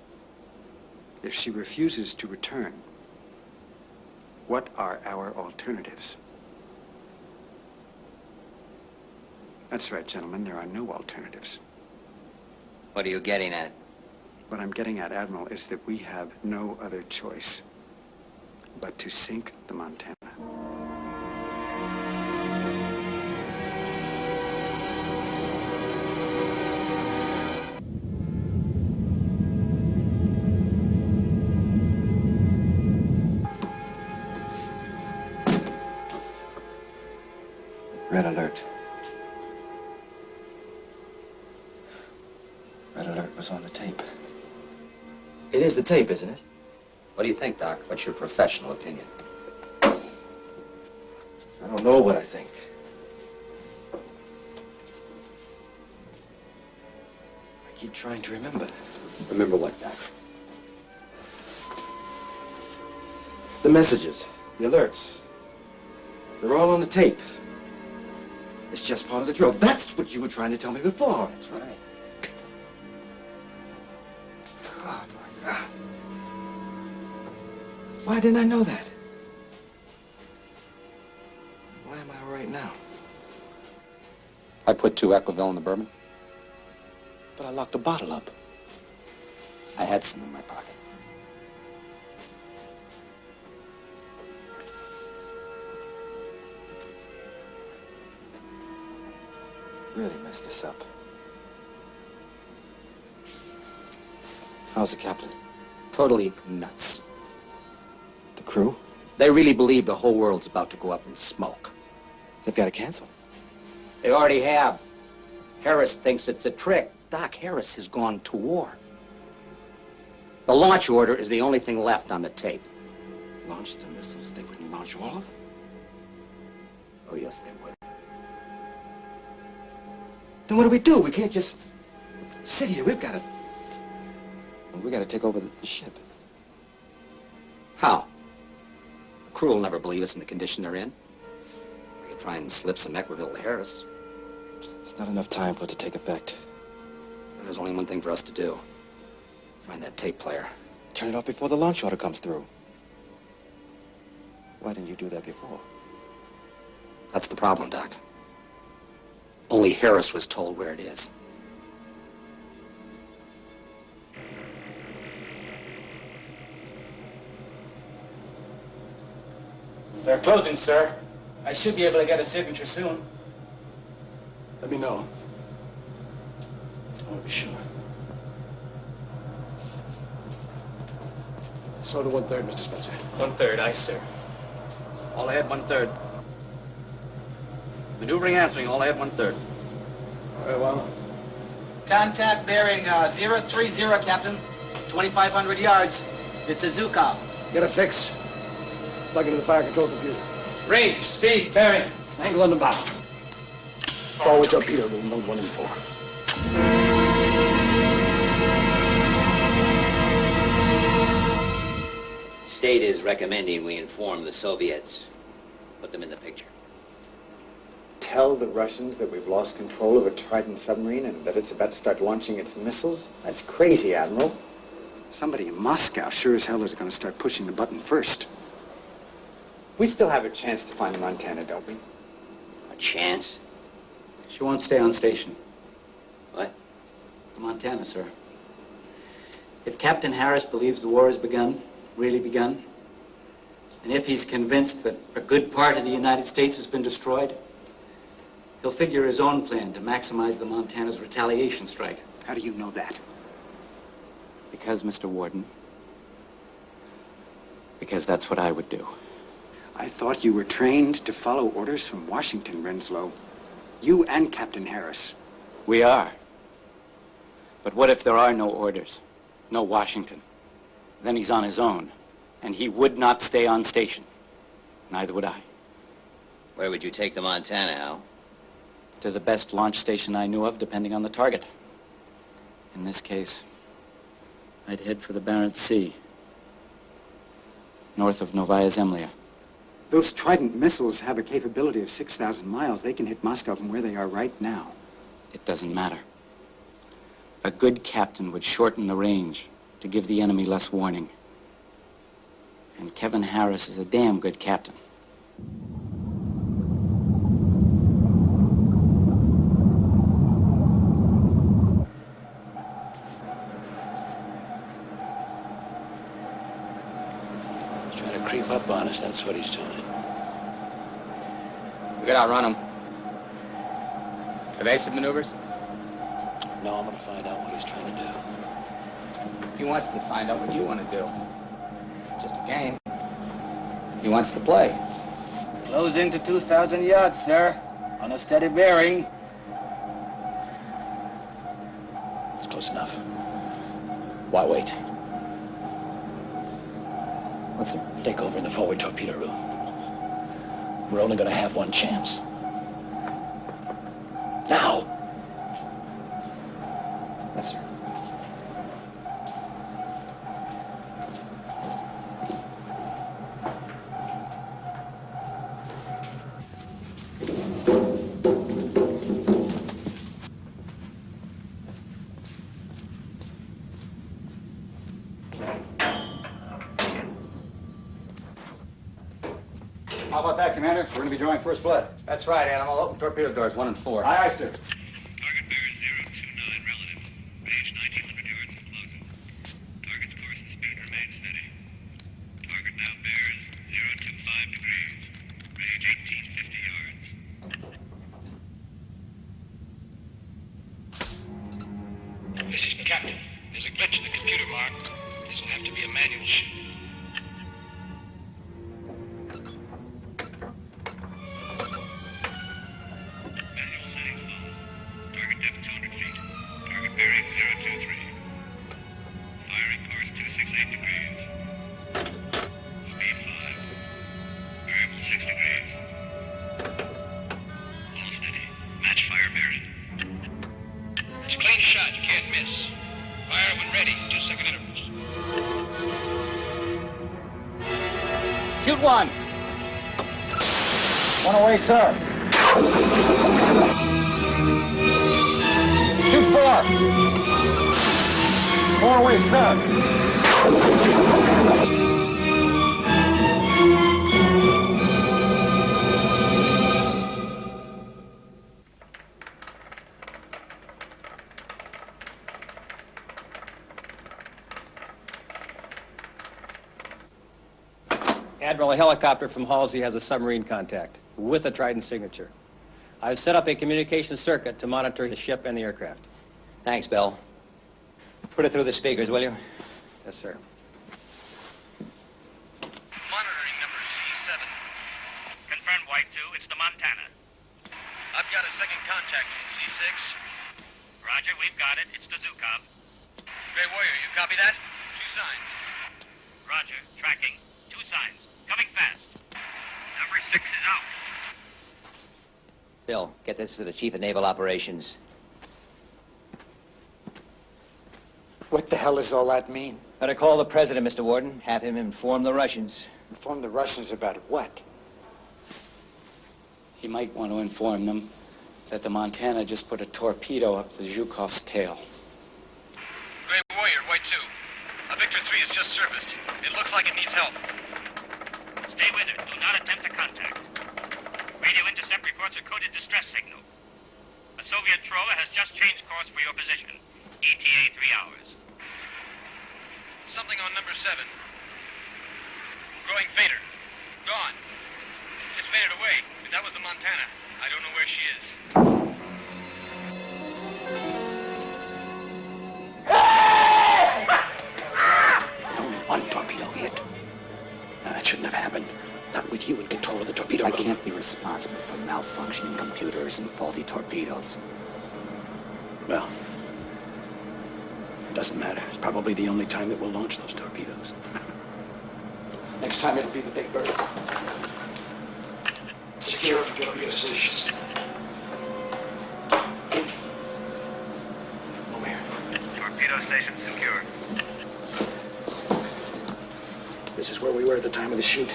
Speaker 13: if she refuses to return, what are our alternatives? That's right, gentlemen, there are no alternatives.
Speaker 12: What are you getting at?
Speaker 13: What I'm getting at, Admiral, is that we have no other choice but to sink the Montana.
Speaker 21: Alert. Red alert was on the tape. It is the tape, isn't it?
Speaker 3: What do you think, Doc? What's your professional opinion?
Speaker 21: I don't know what I think. I keep trying to remember.
Speaker 3: Remember what, Doc?
Speaker 21: The messages, the alerts. They're all on the tape. It's just part of the drill. That's what you were trying to tell me before.
Speaker 3: That's right.
Speaker 21: Oh, my God. Why didn't I know that? Why am I all right now?
Speaker 3: I put two Equivil in the bourbon.
Speaker 21: But I locked the bottle up.
Speaker 3: I had some in my pocket.
Speaker 21: Really messed this up. How's the captain?
Speaker 3: Totally nuts.
Speaker 21: The crew?
Speaker 3: They really believe the whole world's about to go up in smoke.
Speaker 21: They've got to cancel.
Speaker 3: They already have. Harris thinks it's a trick. Doc Harris has gone to war. The launch order is the only thing left on the tape.
Speaker 21: Launch the missiles. They wouldn't launch all of them.
Speaker 3: Oh, yes, they would.
Speaker 21: Then what do we do? We can't just sit here. We've got to... We've got to take over the, the ship.
Speaker 3: How? The crew will never believe us in the condition they're in. We could try and slip some Equivil to Harris.
Speaker 21: It's not enough time for it to take effect.
Speaker 3: There's only one thing for us to do. Find that tape player.
Speaker 21: Turn it off before the launch order comes through. Why didn't you do that before?
Speaker 3: That's the problem, Doc. Only Harris was told where it is.
Speaker 32: They're closing, sir. I should be able to get a signature soon.
Speaker 2: Let me know. I want to be sure. So to one-third, Mr. Spencer.
Speaker 32: One-third, aye, sir. All I ahead, one-third. Maneuvering answering, all ahead, one-third.
Speaker 2: Very well.
Speaker 11: Contact bearing uh, 030, Captain. 2,500 yards. Mr. Zhukov.
Speaker 2: Get a fix. Plug into the fire control computer.
Speaker 32: Range, speed, bearing.
Speaker 2: Angle on the bow. Forward torpedo room, node one and four.
Speaker 12: State is recommending we inform the Soviets. Put them in the picture.
Speaker 46: Tell the Russians that we've lost control of a Trident submarine and that it's about to start launching its missiles? That's crazy, Admiral.
Speaker 13: Somebody in Moscow sure as hell is going to start pushing the button first.
Speaker 46: We still have a chance to find the Montana, don't we?
Speaker 12: A chance?
Speaker 32: She won't stay on station.
Speaker 12: What?
Speaker 32: The Montana, sir.
Speaker 1: If Captain Harris believes the war has begun, really begun, and if he's convinced that a good part of the United States has been destroyed, he'll figure his own plan to maximize the Montana's retaliation strike.
Speaker 13: How do you know that?
Speaker 1: Because, Mr. Warden, because that's what I would do.
Speaker 13: I thought you were trained to follow orders from Washington, Renslow. You and Captain Harris.
Speaker 1: We are. But what if there are no orders? No Washington? Then he's on his own, and he would not stay on station. Neither would I.
Speaker 12: Where would you take the Montana, Al?
Speaker 1: To the best launch station I knew of, depending on the target. In this case, I'd head for the Barents Sea, north of Novaya Zemlya.
Speaker 13: Those Trident missiles have a capability of 6,000 miles. They can hit Moscow from where they are right now.
Speaker 1: It doesn't matter. A good captain would shorten the range to give the enemy less warning. And Kevin Harris is a damn good captain.
Speaker 2: He's trying to creep up on us, that's what he's doing.
Speaker 3: We gotta outrun them. Evasive maneuvers?
Speaker 2: No, I'm gonna find out what he's trying to do.
Speaker 3: He wants to find out what you want to do. Just a game. He wants to play.
Speaker 25: Close into 2,000 yards, sir. On a steady bearing.
Speaker 2: It's close enough. Why wait?
Speaker 3: What's it?
Speaker 2: Take over in the forward torpedo room. We're only gonna have one chance. Now!
Speaker 3: Yes, sir.
Speaker 47: How about that, Commander? We're going to be drawing first blood.
Speaker 3: That's right, Animal. Open torpedo doors, one and four.
Speaker 47: Aye, aye, sir.
Speaker 43: Helicopter from Halsey has a submarine contact with a Trident signature. I've set up a communication circuit to monitor the ship and the aircraft.
Speaker 12: Thanks, Bill. Put it through the speakers, will you?
Speaker 43: Yes, sir.
Speaker 10: Monitoring number C7. Confirm, White 2. It's the Montana. I've got a second contact in C6. Roger, we've got it. It's the Zhukov. Gray Warrior, you copy that? Two signs. Roger, tracking. Two signs. Coming fast. Number 6 is out.
Speaker 12: Bill, get this to the Chief of Naval Operations.
Speaker 13: What the hell does all that mean?
Speaker 12: Better call the President, Mr. Warden. Have him inform the Russians.
Speaker 13: Inform the Russians about what?
Speaker 1: He might want to inform them that the Montana just put a torpedo up the Zhukov's tail.
Speaker 10: Gray Warrior, White 2. A Victor 3 has just surfaced. It looks like it needs help. Stay with it. Do not attempt to contact. Radio intercept reports a coded distress signal. A Soviet trawler has just changed course for your position. ETA three hours. Something on number seven. Growing fader. Gone. Just faded away. That was the Montana. I don't know where she is.
Speaker 2: Only one torpedo hit. Now, that shouldn't have happened. Not with you in control of the torpedo
Speaker 11: I
Speaker 2: room.
Speaker 11: can't be responsible for malfunctioning computers and faulty torpedoes.
Speaker 2: Well, doesn't matter. It's probably the only time that we'll launch those torpedoes. (laughs) Next time it'll be the Big Bird.
Speaker 32: Secure from torpedo stations. Over here.
Speaker 10: Torpedo station secure.
Speaker 2: This is where we were at the time of the shoot.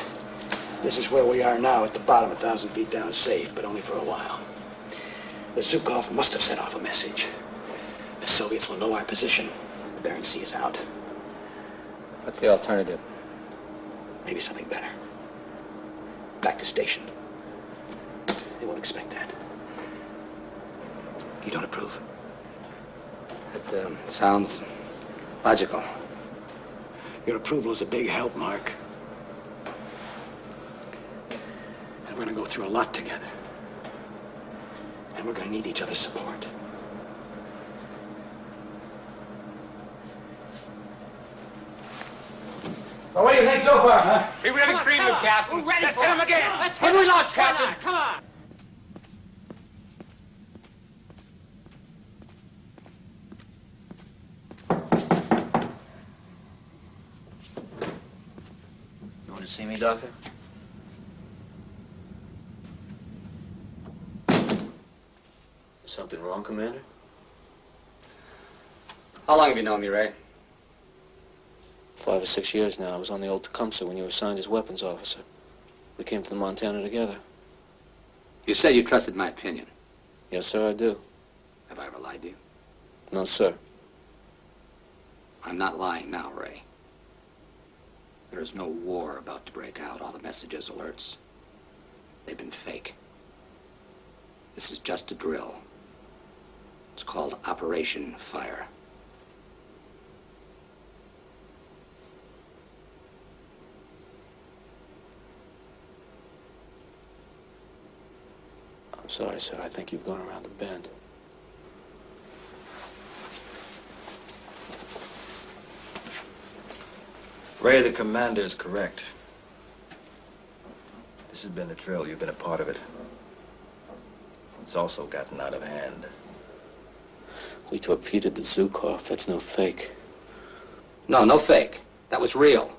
Speaker 2: This is where we are now, at the bottom, a thousand feet down, safe, but only for a while. The Zhukov must have sent off a message. The Soviets will know our position. The Bering Sea is out.
Speaker 3: What's the alternative?
Speaker 2: Maybe something better. Back to station. They won't expect that. You don't approve?
Speaker 3: It um, sounds logical.
Speaker 2: Your approval is a big help, Mark. And we're gonna go through a lot together. And we're gonna need each other's support.
Speaker 32: Well, what do you think so far, huh?
Speaker 10: We really creamed him, Captain.
Speaker 32: We're ready
Speaker 10: Let's
Speaker 32: for
Speaker 10: hit him again.
Speaker 32: Let's
Speaker 10: When
Speaker 32: hit
Speaker 10: we
Speaker 32: him.
Speaker 10: launch,
Speaker 32: Come
Speaker 10: Captain.
Speaker 32: on, Come on.
Speaker 31: You want to see me, Doctor? Something wrong, Commander?
Speaker 3: How long have you known me, Ray?
Speaker 2: Five or six years now. I was on the old Tecumseh when you were assigned as weapons officer. We came to the Montana together.
Speaker 3: You said you trusted my opinion.
Speaker 2: Yes, sir, I do.
Speaker 3: Have I ever lied to you?
Speaker 2: No, sir.
Speaker 3: I'm not lying now, Ray. There is no war about to break out. All the messages, alerts, they've been fake. This is just a drill. It's called Operation Fire.
Speaker 2: I'm sorry, sir. I think you've gone around the bend.
Speaker 21: Ray, the commander is correct. This has been a drill. You've been a part of it. It's also gotten out of hand.
Speaker 2: We torpedoed the Zhukov. That's no fake.
Speaker 3: No, no fake. That was real.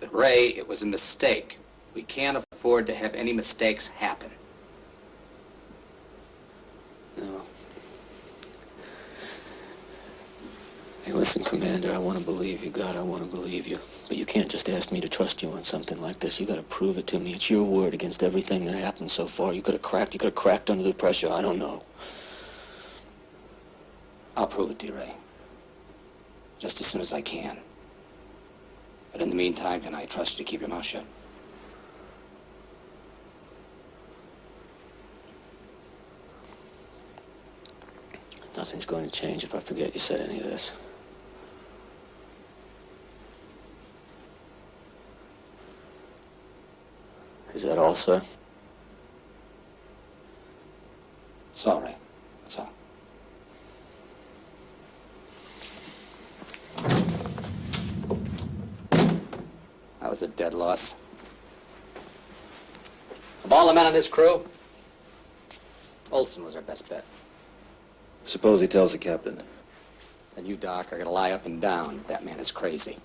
Speaker 3: But Ray, it was a mistake. We can't afford to have any mistakes happen.
Speaker 2: No. Hey, listen, Commander, I want to believe you. God, I want to believe you. But you can't just ask me to trust you on something like this. You got to prove it to me. It's your word against everything that happened so far. You could have cracked. You could have cracked under the pressure. I don't know.
Speaker 3: I'll prove it to you, Ray. Just as soon as I can. But in the meantime, can I trust you to keep your mouth shut?
Speaker 2: Nothing's going to change if I forget you said any of this. Is that all, sir?
Speaker 3: It's all right. That's all. That was a dead loss. Of all the men on this crew, Olson was our best bet.
Speaker 21: Suppose he tells the captain.
Speaker 3: Then you, Doc, are gonna lie up and down. That man is crazy.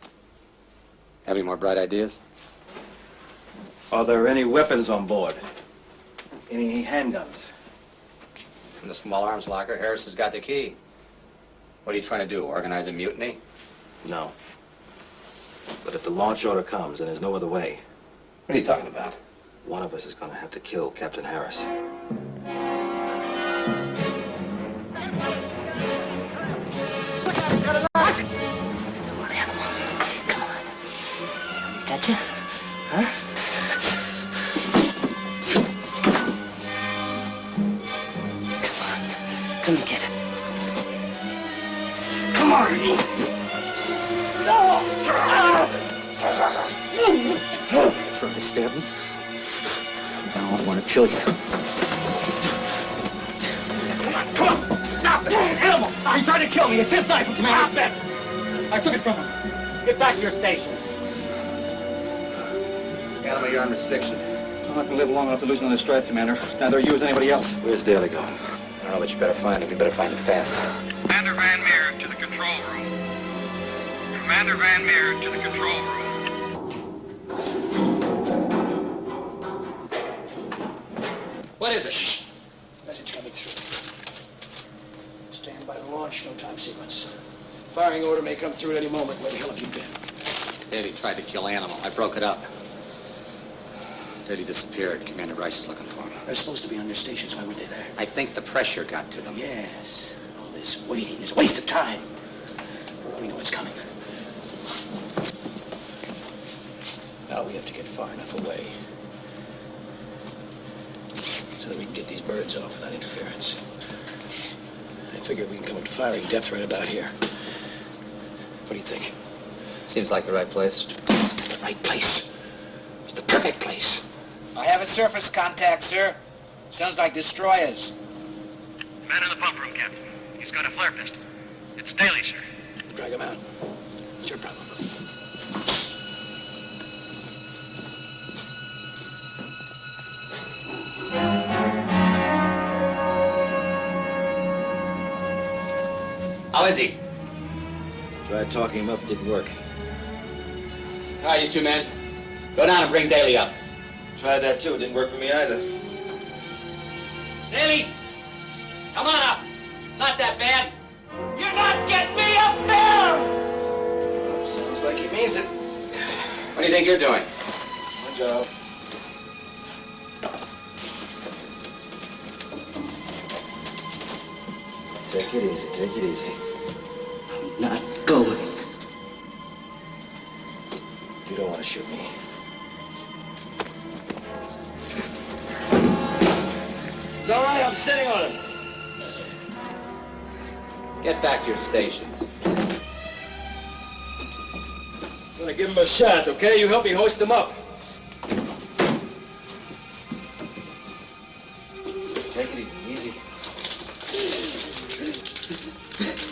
Speaker 3: Have any more bright ideas?
Speaker 21: Are there any weapons on board? Any handguns?
Speaker 3: In the small arms locker, Harris has got the key. What are you trying to do, organize a mutiny?
Speaker 21: No. But if the launch order comes and there's no other way,
Speaker 3: What are you talking about?
Speaker 21: one of us is going to have to kill Captain Harris.
Speaker 39: Gotcha? Huh? Come on, come and get it. Come on!
Speaker 21: Stab me?
Speaker 11: I don't want to kill you.
Speaker 48: Come on! come on! Stop it! Animal! He tried to kill me! It's his knife, Commander! Stop it! I took it from him.
Speaker 32: Get back to your stations.
Speaker 3: Animal, you're on restriction.
Speaker 48: I'm not gonna live long enough to lose another stripe, Commander. Neither are you as anybody else.
Speaker 21: Where's Daly going?
Speaker 3: I don't know, but you better find him. You better find him fast.
Speaker 10: Commander Van Meer to the control room. Commander Van Meer to the control room.
Speaker 3: What is it?
Speaker 2: Message coming through. Stand by to launch, no time sequence. Firing order may come through at any moment. Where the hell have you been?
Speaker 3: Daly tried to kill Animal. I broke it up. Daly disappeared. Commander Rice is looking for him.
Speaker 2: They're supposed to be on their stations. Why weren't they there?
Speaker 3: I think the pressure got to them.
Speaker 2: Yes. All this waiting is a waste of time. We know it's coming. Now we have to get far enough away so that we can get these birds off without interference. I figure we can come up to firing depth right about here. What do you think?
Speaker 3: Seems like the right place.
Speaker 2: The right place. It's the perfect place.
Speaker 12: I have a surface contact, sir. Sounds like destroyers.
Speaker 10: Man in the pump room, Captain. He's got a flare pistol. It's Daly, sir.
Speaker 2: Drag him out. It's your problem.
Speaker 3: How is he?
Speaker 21: Tried talking him up, didn't work.
Speaker 3: All right, you two men. Go down and bring Daly up.
Speaker 21: Tried that too, didn't work for me either.
Speaker 3: Daly! Come on up! It's not that bad. You're not getting me up there!
Speaker 21: Sounds like he means it.
Speaker 3: What do you think you're doing?
Speaker 21: My job. Take it easy, take it easy.
Speaker 11: Not going.
Speaker 21: You don't want to shoot me.
Speaker 48: It's all right, I'm sitting on him.
Speaker 3: Get back to your stations.
Speaker 48: I'm gonna give him a shot, okay? You help me hoist him up.
Speaker 21: Take it easy, easy. (laughs)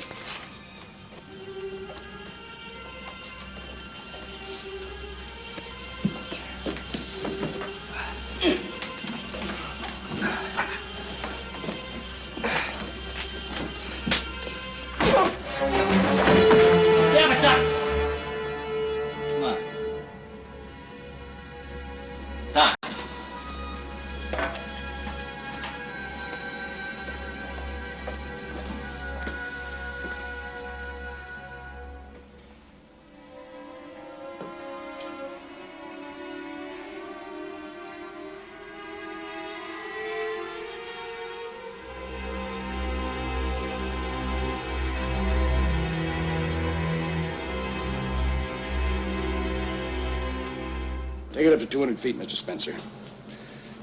Speaker 2: Take it up to 200 feet, Mr. Spencer.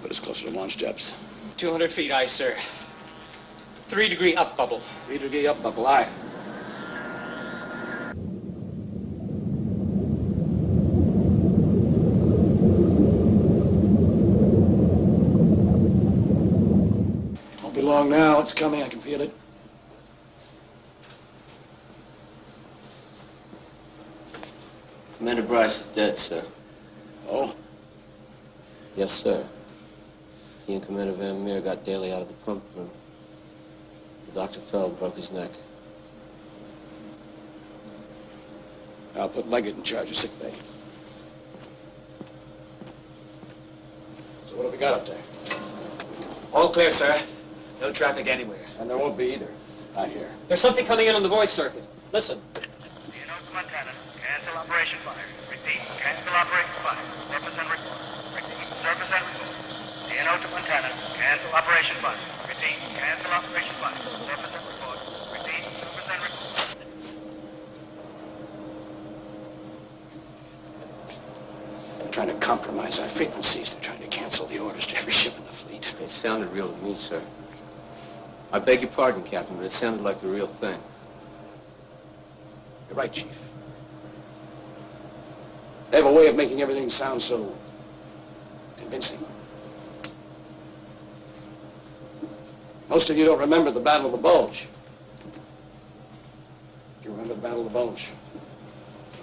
Speaker 2: Put us closer to launch depth.
Speaker 14: 200 feet, aye, sir. Three degree up bubble.
Speaker 2: Three degree up, bubble, aye. Won't be long now. It's coming. I can feel it.
Speaker 31: Commander Bryce is dead, sir. Yes, sir. He and Commander Van Meer got Daly out of the pump room. The Dr. Fell broke his neck.
Speaker 2: I'll put Leggett in charge of sick bay. So what have we got up there?
Speaker 45: All clear, sir. No traffic anywhere.
Speaker 2: And there won't be either. Not here.
Speaker 39: There's something coming in on the voice circuit. Listen.
Speaker 10: Leonosa, Montana. Cancel operation fire. Repeat. Cancel operation fire. Surface and report. Repeat. Surface and report. Leonosa, Montana. Cancel operation fire. Repeat. Cancel operation fire. Surface and report. Repeat. Surface and report.
Speaker 2: They're trying to compromise our frequencies. They're trying to cancel the orders to every ship in the fleet.
Speaker 31: It sounded real to me, sir. I beg your pardon, Captain, but it sounded like the real thing.
Speaker 2: You're right, Chief. They have a way of making everything sound so Convincing. Most of you don't remember the Battle of the Bulge. Do you remember the Battle of the Bulge?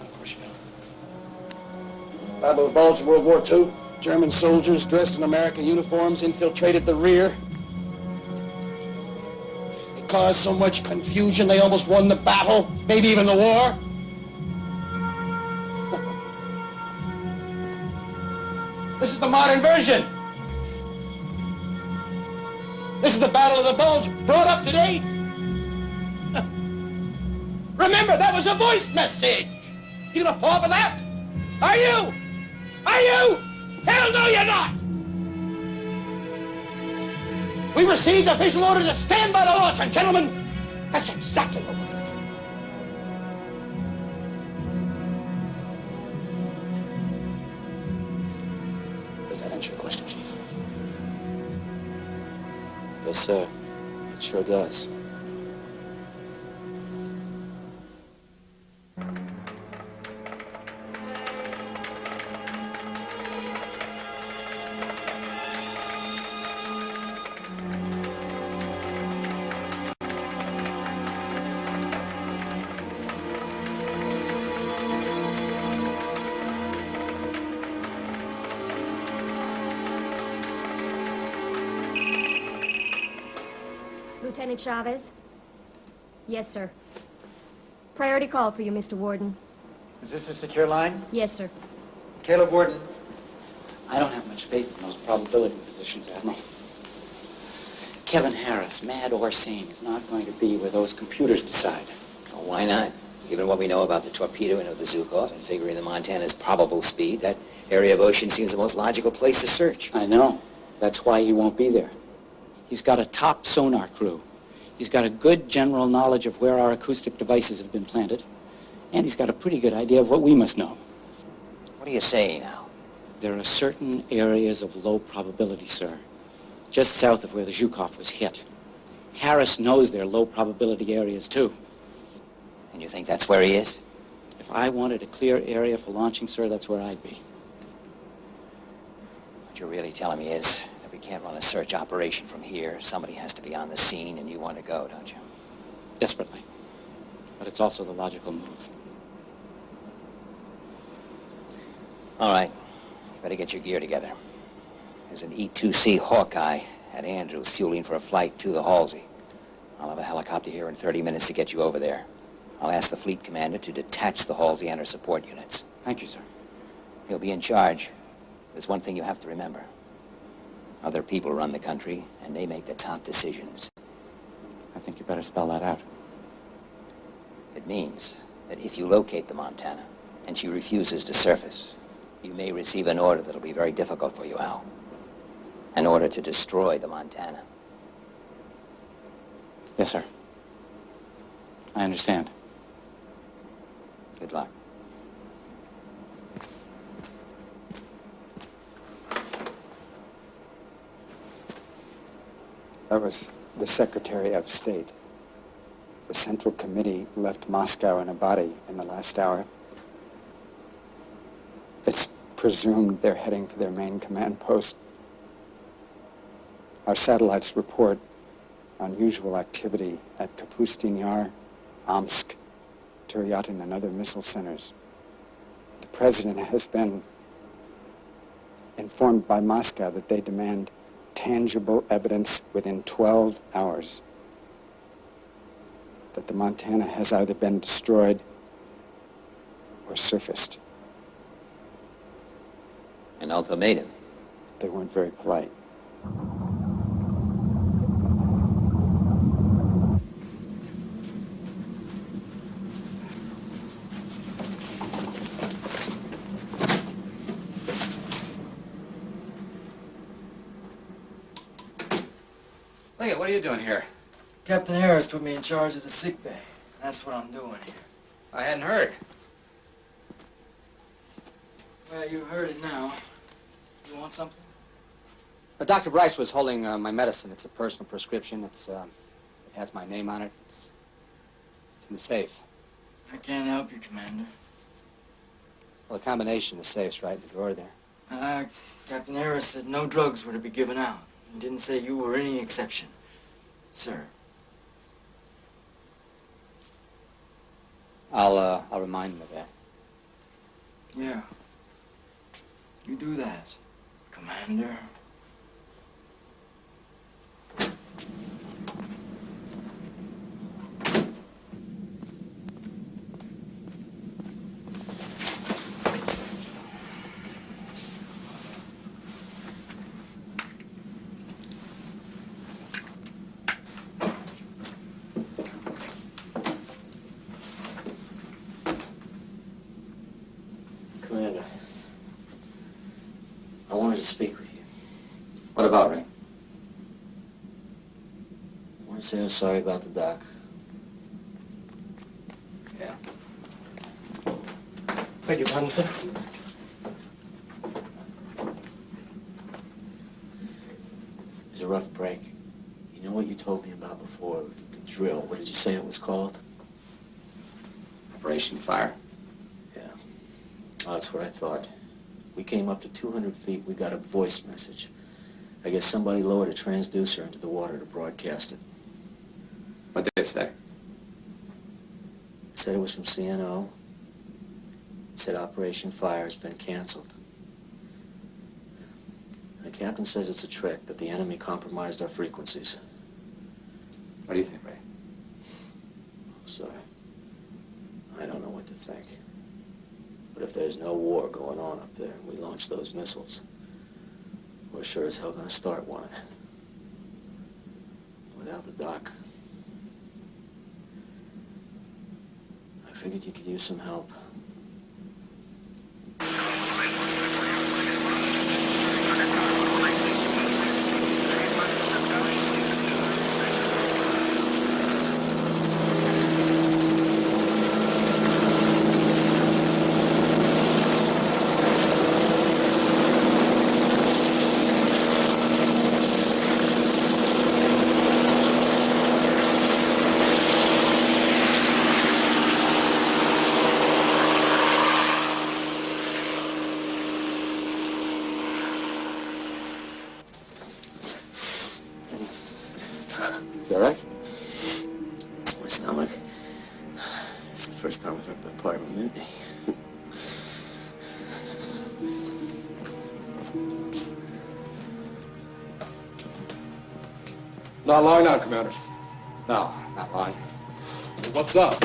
Speaker 2: Of course you don't. Battle of the Bulge, World War II. German soldiers dressed in American uniforms infiltrated the rear. It caused so much confusion they almost won the battle, maybe even the war. (laughs) this is the modern version. This is the Battle of the Bulge brought up to date. (laughs) Remember, that was a voice message. You gonna fall for that? Are you? Are you? Hell no, you're not! We received official order to stand by the launch, and gentlemen, that's exactly what we're gonna do. Does that answer your question,
Speaker 11: Yes, sir. It sure does.
Speaker 7: Chavez? Yes, sir. Priority call for you, Mr. Warden.
Speaker 49: Is this a secure line?
Speaker 7: Yes, sir.
Speaker 49: Caleb Warden.
Speaker 1: I don't have much faith in those probability positions, Admiral. Kevin Harris, mad or sane, is not going to be where those computers decide.
Speaker 12: Well, why not? Given what we know about the torpedoing of the Zhukov and figuring the Montana's probable speed, that area of ocean seems the most logical place to search.
Speaker 1: I know. That's why he won't be there. He's got a top sonar crew. He's got a good general knowledge of where our acoustic devices have been planted. And he's got a pretty good idea of what we must know.
Speaker 12: What are you saying now?
Speaker 1: There are certain areas of low probability, sir, just south of where the Zhukov was hit. Harris knows they're low probability areas, too.
Speaker 12: And you think that's where he is?
Speaker 1: If I wanted a clear area for launching, sir, that's where I'd be.
Speaker 12: What you're really telling me is can't run a search operation from here. Somebody has to be on the scene, and you want to go, don't you?
Speaker 1: Desperately. But it's also the logical move.
Speaker 12: All right. You better get your gear together. There's an E-2C Hawkeye at Andrews fueling for a flight to the Halsey. I'll have a helicopter here in 30 minutes to get you over there. I'll ask the fleet commander to detach the Halsey and her support units.
Speaker 1: Thank you, sir.
Speaker 12: He'll be in charge. There's one thing you have to remember. Other people run the country, and they make the top decisions.
Speaker 1: I think you better spell that out.
Speaker 12: It means that if you locate the Montana, and she refuses to surface, you may receive an order that'll be very difficult for you, Al. An order to destroy the Montana.
Speaker 1: Yes, sir. I understand.
Speaker 12: Good luck.
Speaker 13: That was the Secretary of State. The Central Committee left Moscow in a body in the last hour. It's presumed they're heading for their main command post. Our satellites report unusual activity at Kapustin Yar, Omsk, Tyuratam, and other missile centers. The president has been informed by Moscow that they demand tangible evidence within 12 hours that the Montana has either been destroyed or surfaced.
Speaker 12: An ultimatum.
Speaker 13: They weren't very polite.
Speaker 3: What are you doing here?
Speaker 40: Captain Harris put me in charge of the sick bay. That's what I'm doing here.
Speaker 3: I hadn't heard.
Speaker 40: Well, you heard it now. You want something?
Speaker 3: Uh, Dr. Bryce was holding uh, my medicine. It's a personal prescription. It's, uh, it has my name on it. It's, it's in the safe.
Speaker 40: I can't help you, Commander.
Speaker 3: Well, the combination of the safe's right in the drawer there.
Speaker 40: Uh, Captain Harris said no drugs were to be given out. He didn't say you were any exception, sir.
Speaker 3: I'll, uh, I'll remind him of that.
Speaker 40: Yeah. You do that, Commander.
Speaker 50: Commander, I wanted to speak with you.
Speaker 3: What about, Ray?
Speaker 50: I want to say I'm sorry about the doc.
Speaker 3: Yeah.
Speaker 51: Beg your pardon, sir.
Speaker 50: It a rough break. You know what you told me about before, the, the drill. What did you say it was called?
Speaker 3: Operation Fire. Yeah.
Speaker 50: Oh, that's what I thought. We came up to 200 feet. We got a voice message. I guess somebody lowered a transducer into the water to broadcast it.
Speaker 3: What did they say?
Speaker 50: It said it was from CNO. It said Operation Fire has been canceled. The captain says it's a trick, that the enemy compromised our frequencies.
Speaker 3: What do you think, Ray?
Speaker 50: Sorry. I don't know what to think. But if there's no war going on up there we launch those missiles, we're sure as hell gonna start one. Without the doc. I figured you could use some help.
Speaker 2: Not long now, Commander.
Speaker 3: No, not long.
Speaker 2: What's up?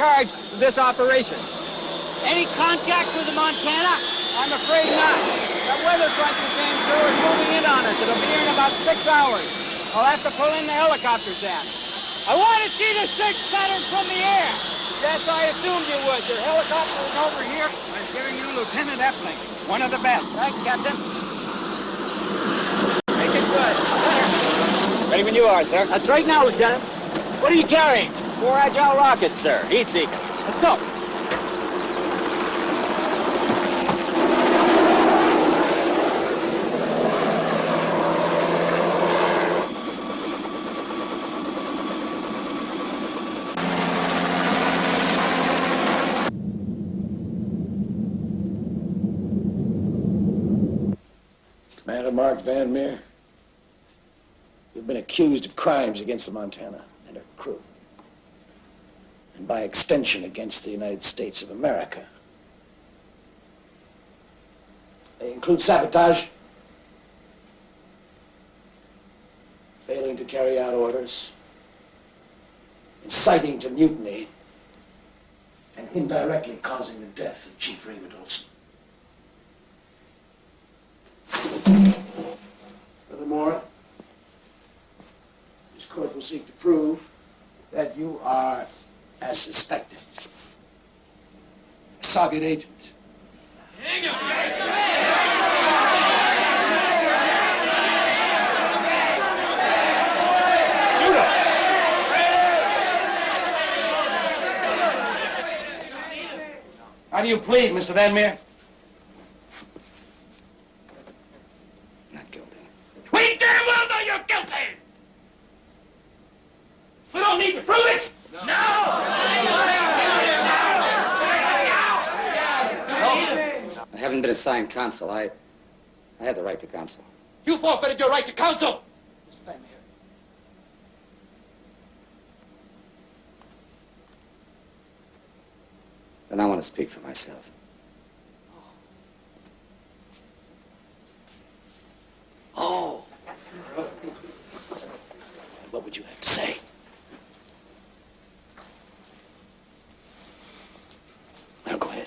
Speaker 32: Charge of this operation. Any contact with the Montana? I'm afraid not. That weather front you came through is moving in on us. It'll be here in about six hours. I'll have to pull in the helicopters then. I want to see the search pattern from the air. Yes, I assumed you would. Your helicopter is over here. I'm giving you Lieutenant Epling. One of the best. Thanks, Captain. Make it good.
Speaker 2: Ready when you are, sir.
Speaker 32: That's right now, Lieutenant. What are you carrying?
Speaker 2: Four agile rockets, sir. Heat seeker.
Speaker 32: Let's go.
Speaker 2: Commander Mark Van Meer, you've been accused of crimes against the Montana by extension against the United States of America. They include sabotage, failing to carry out orders, inciting to mutiny, and indirectly causing the death of Chief Raymond Olson. Furthermore, this court will seek to prove that you are, as suspected, a Soviet agent. How do you plead, Mr. Van Meer?
Speaker 52: Not guilty.
Speaker 3: We damn well know you're guilty! We don't need to prove it! No!
Speaker 11: I haven't been assigned counsel. I, I have the right to counsel.
Speaker 3: You forfeited your right to counsel! Mr. Van.
Speaker 11: Then I want to speak for myself.
Speaker 2: Oh. What would you have to say? Now go ahead.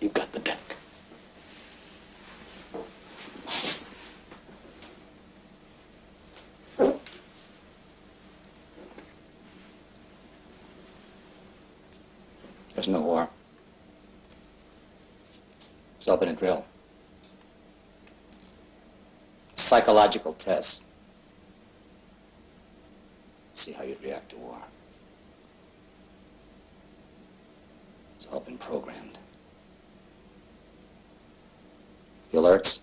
Speaker 2: You've got the deck.
Speaker 11: War. It's all been a drill. Psychological test. See how you'd react to war. It's all been programmed. The alerts.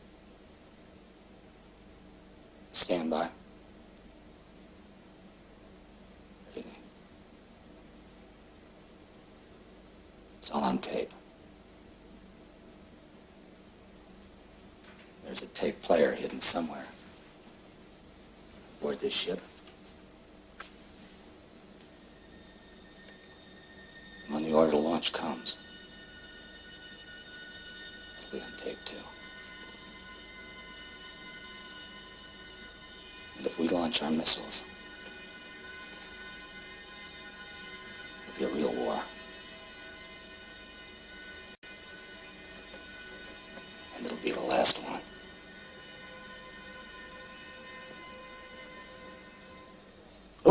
Speaker 11: Standby. Everything. It's all on tape. There's a tape player hidden somewhere. Aboard this. And when the order to launch comes, it'll be on tape too. And if we launch our missiles,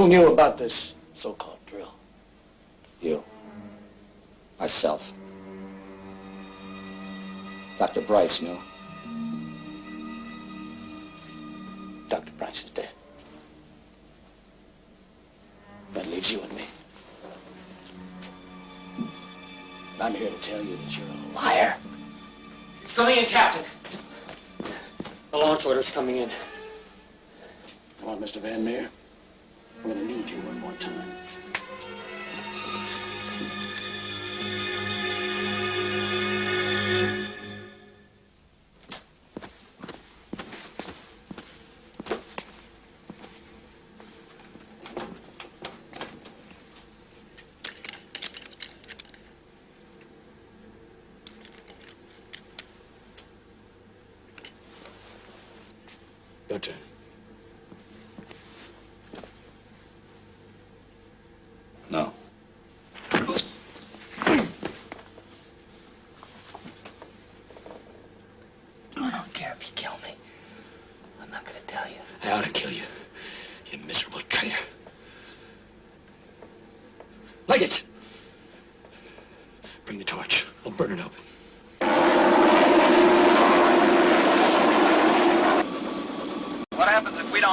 Speaker 2: Who knew about this so-called drill?
Speaker 11: You. Myself. Dr. Bryce knew.
Speaker 2: Dr. Bryce is dead. That leaves you and me. And I'm here to tell you that you're a liar.
Speaker 25: It's coming in, Captain. The launch order's coming in.
Speaker 2: Come on, Mr. Van Meer. I'm going to need you one more time.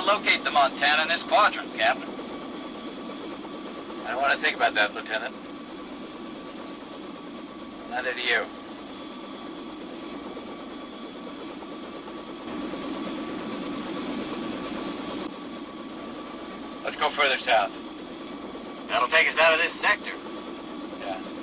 Speaker 10: Locate the Montana in this quadrant, Captain? I don't want to think about that, Lieutenant. Neither do you. Let's go further south. That'll take us out of this sector. Yeah.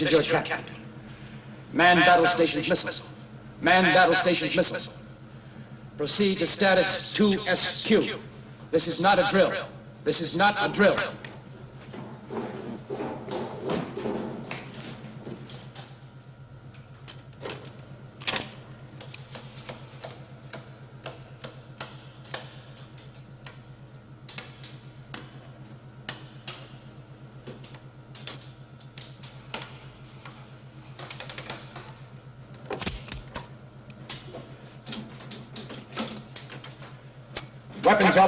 Speaker 2: This is your captain. Man battle stations missile. Man battle stations missile. Proceed to status 2SQ. This is not a drill. This is not a drill.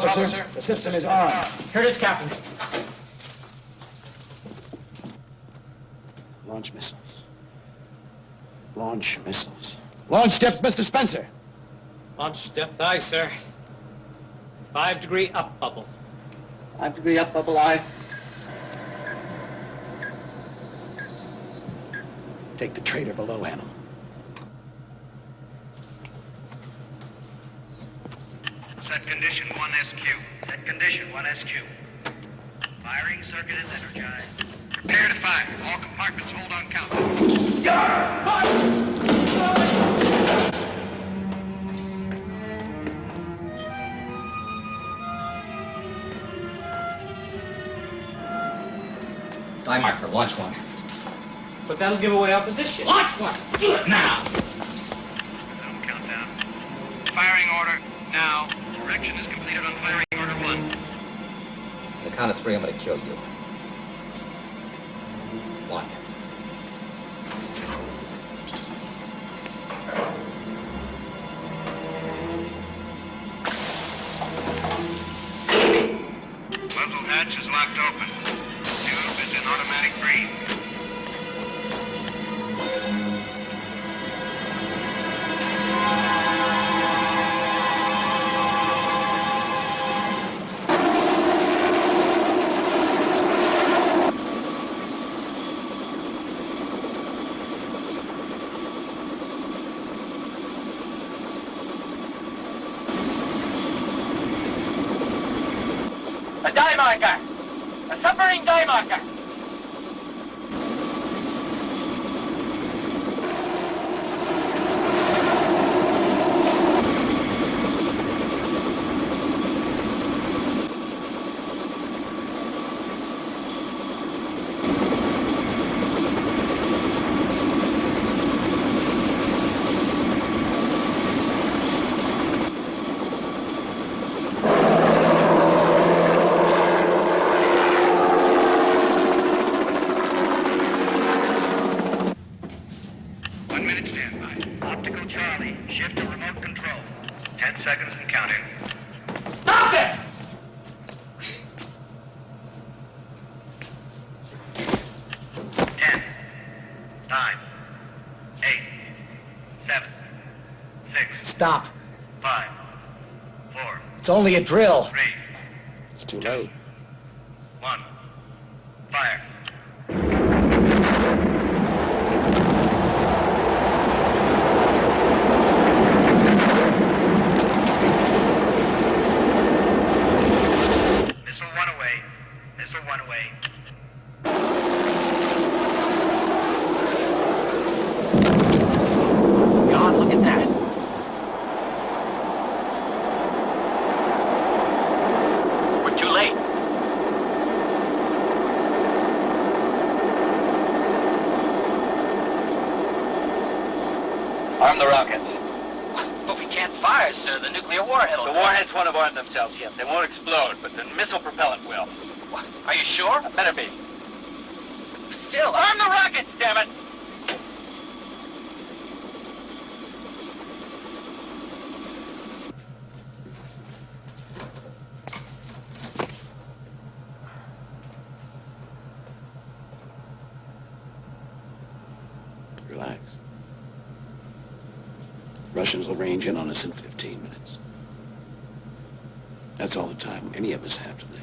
Speaker 2: Weapons, officer. The system is on.
Speaker 25: Here it is, Captain.
Speaker 53: Launch missiles. Launch missiles.
Speaker 2: Launch depth, Mr. Spencer.
Speaker 25: Launch depth, aye, sir. Five degree up bubble.
Speaker 2: Five degree up bubble, aye.
Speaker 53: Take the traitor below, Animal.
Speaker 54: Set condition 1SQ. Set condition 1SQ. Firing circuit is energized. Prepare to fire. All compartments hold on countdown.
Speaker 55: Dye marker, launch one.
Speaker 25: But that'll give away our position.
Speaker 55: Launch one! Do it now!
Speaker 54: Resume countdown. Firing order now. Is completed on firing order one.
Speaker 55: On the count of three, I'm gonna kill you.
Speaker 54: Ten seconds and counting.
Speaker 10: Stop it!
Speaker 54: Ten. Nine. Eight. Seven. Six.
Speaker 55: Stop.
Speaker 54: Five. Four.
Speaker 55: It's only a drill.
Speaker 54: Three.
Speaker 53: It's too late.
Speaker 54: One. Fire. Missile one away. Missile one away.
Speaker 10: God, look at that. We're too late.
Speaker 56: Arm the rockets.
Speaker 10: But we can't fire, sir. The nuclear warhead will
Speaker 56: Won't have armed themselves yet. They won't explode, but the missile propellant will.
Speaker 10: Are you sure?
Speaker 56: Better be.
Speaker 10: Still, arm the rockets, damn it!
Speaker 53: Relax. Russians will range in on us in 15 minutes. That's all the time any of us have to.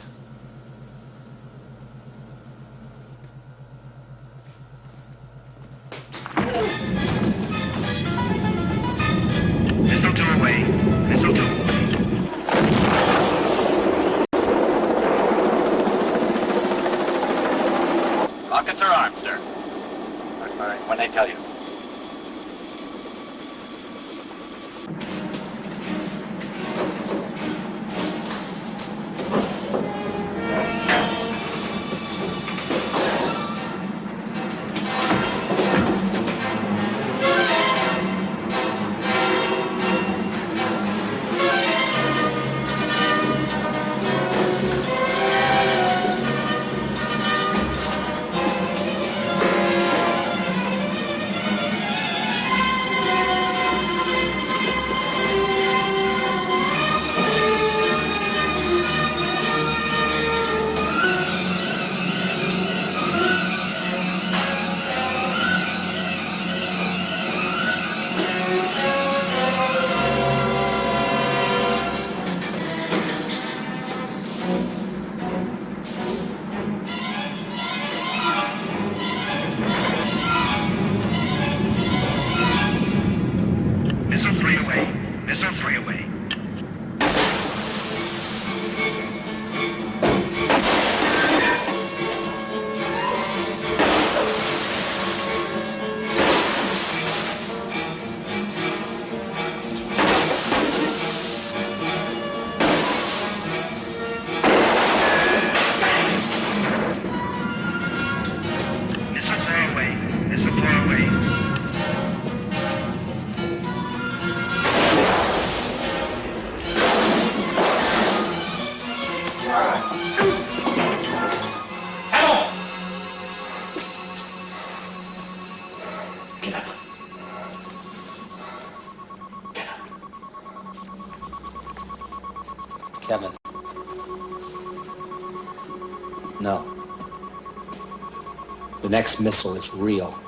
Speaker 3: Next missile is real. Real.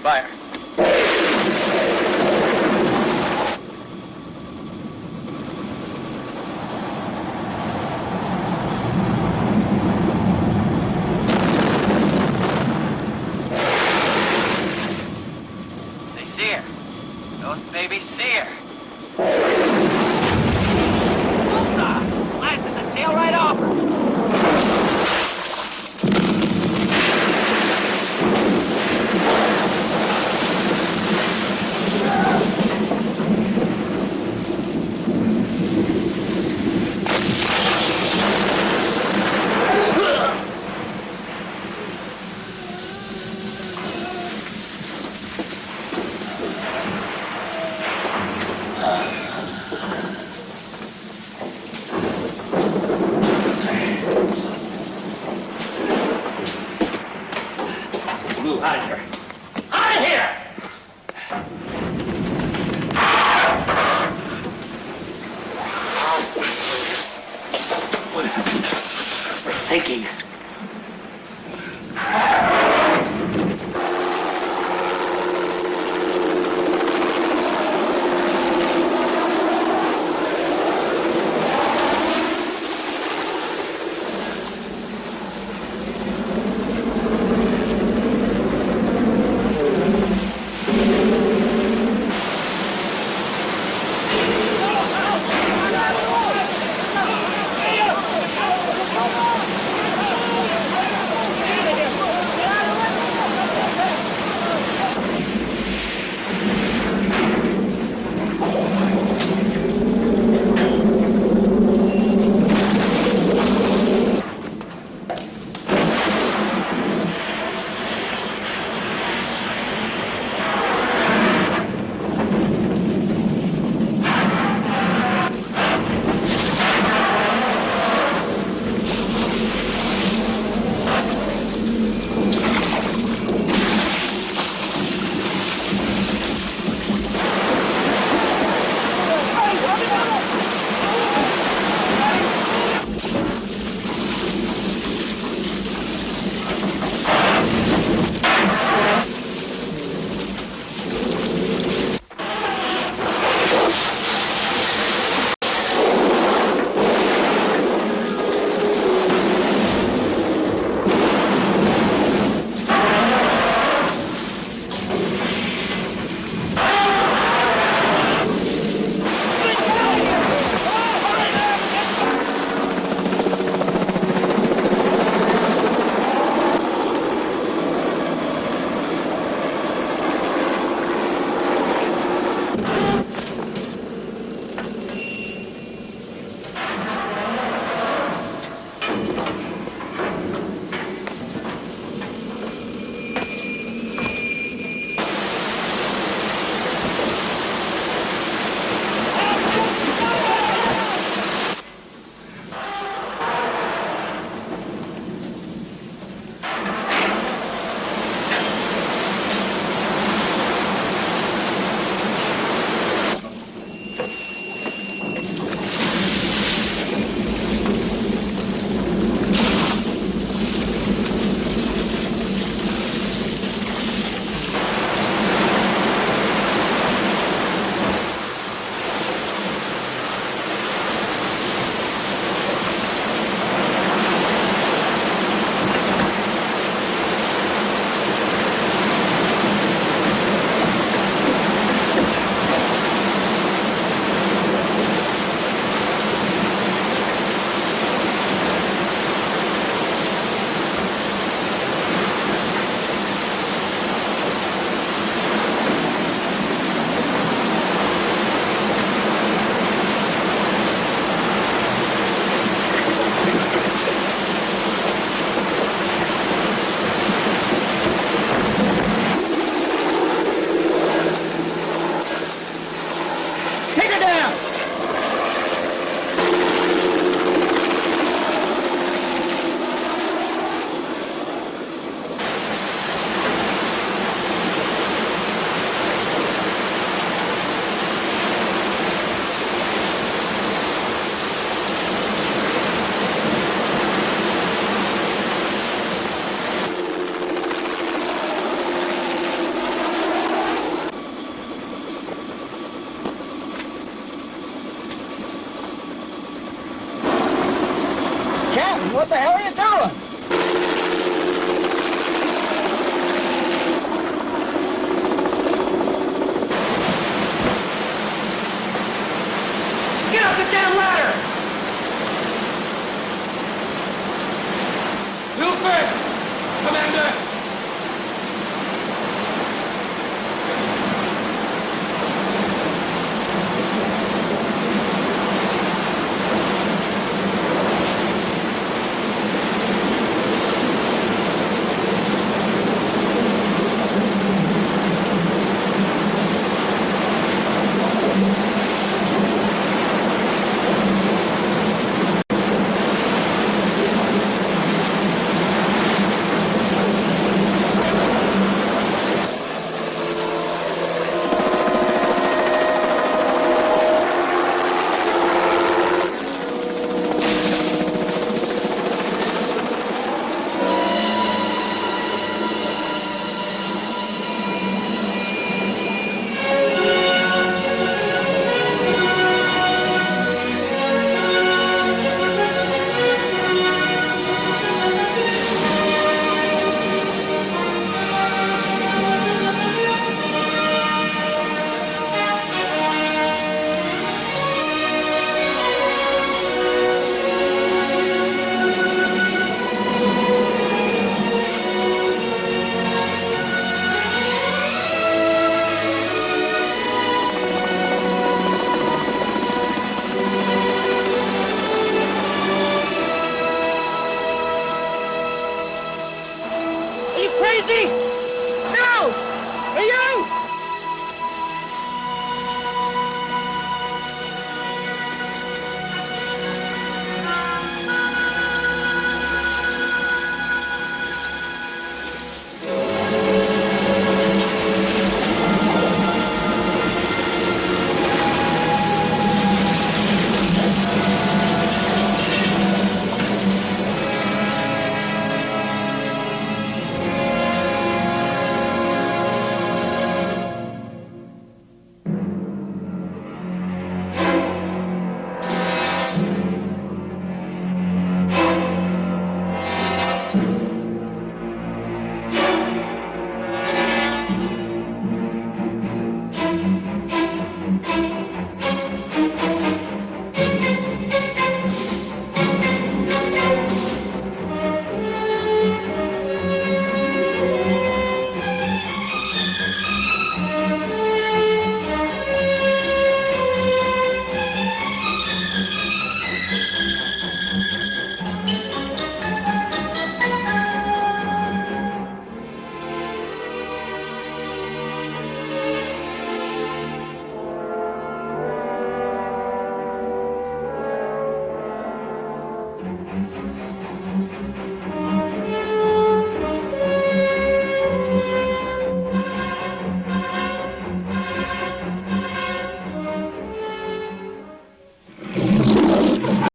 Speaker 10: Fire.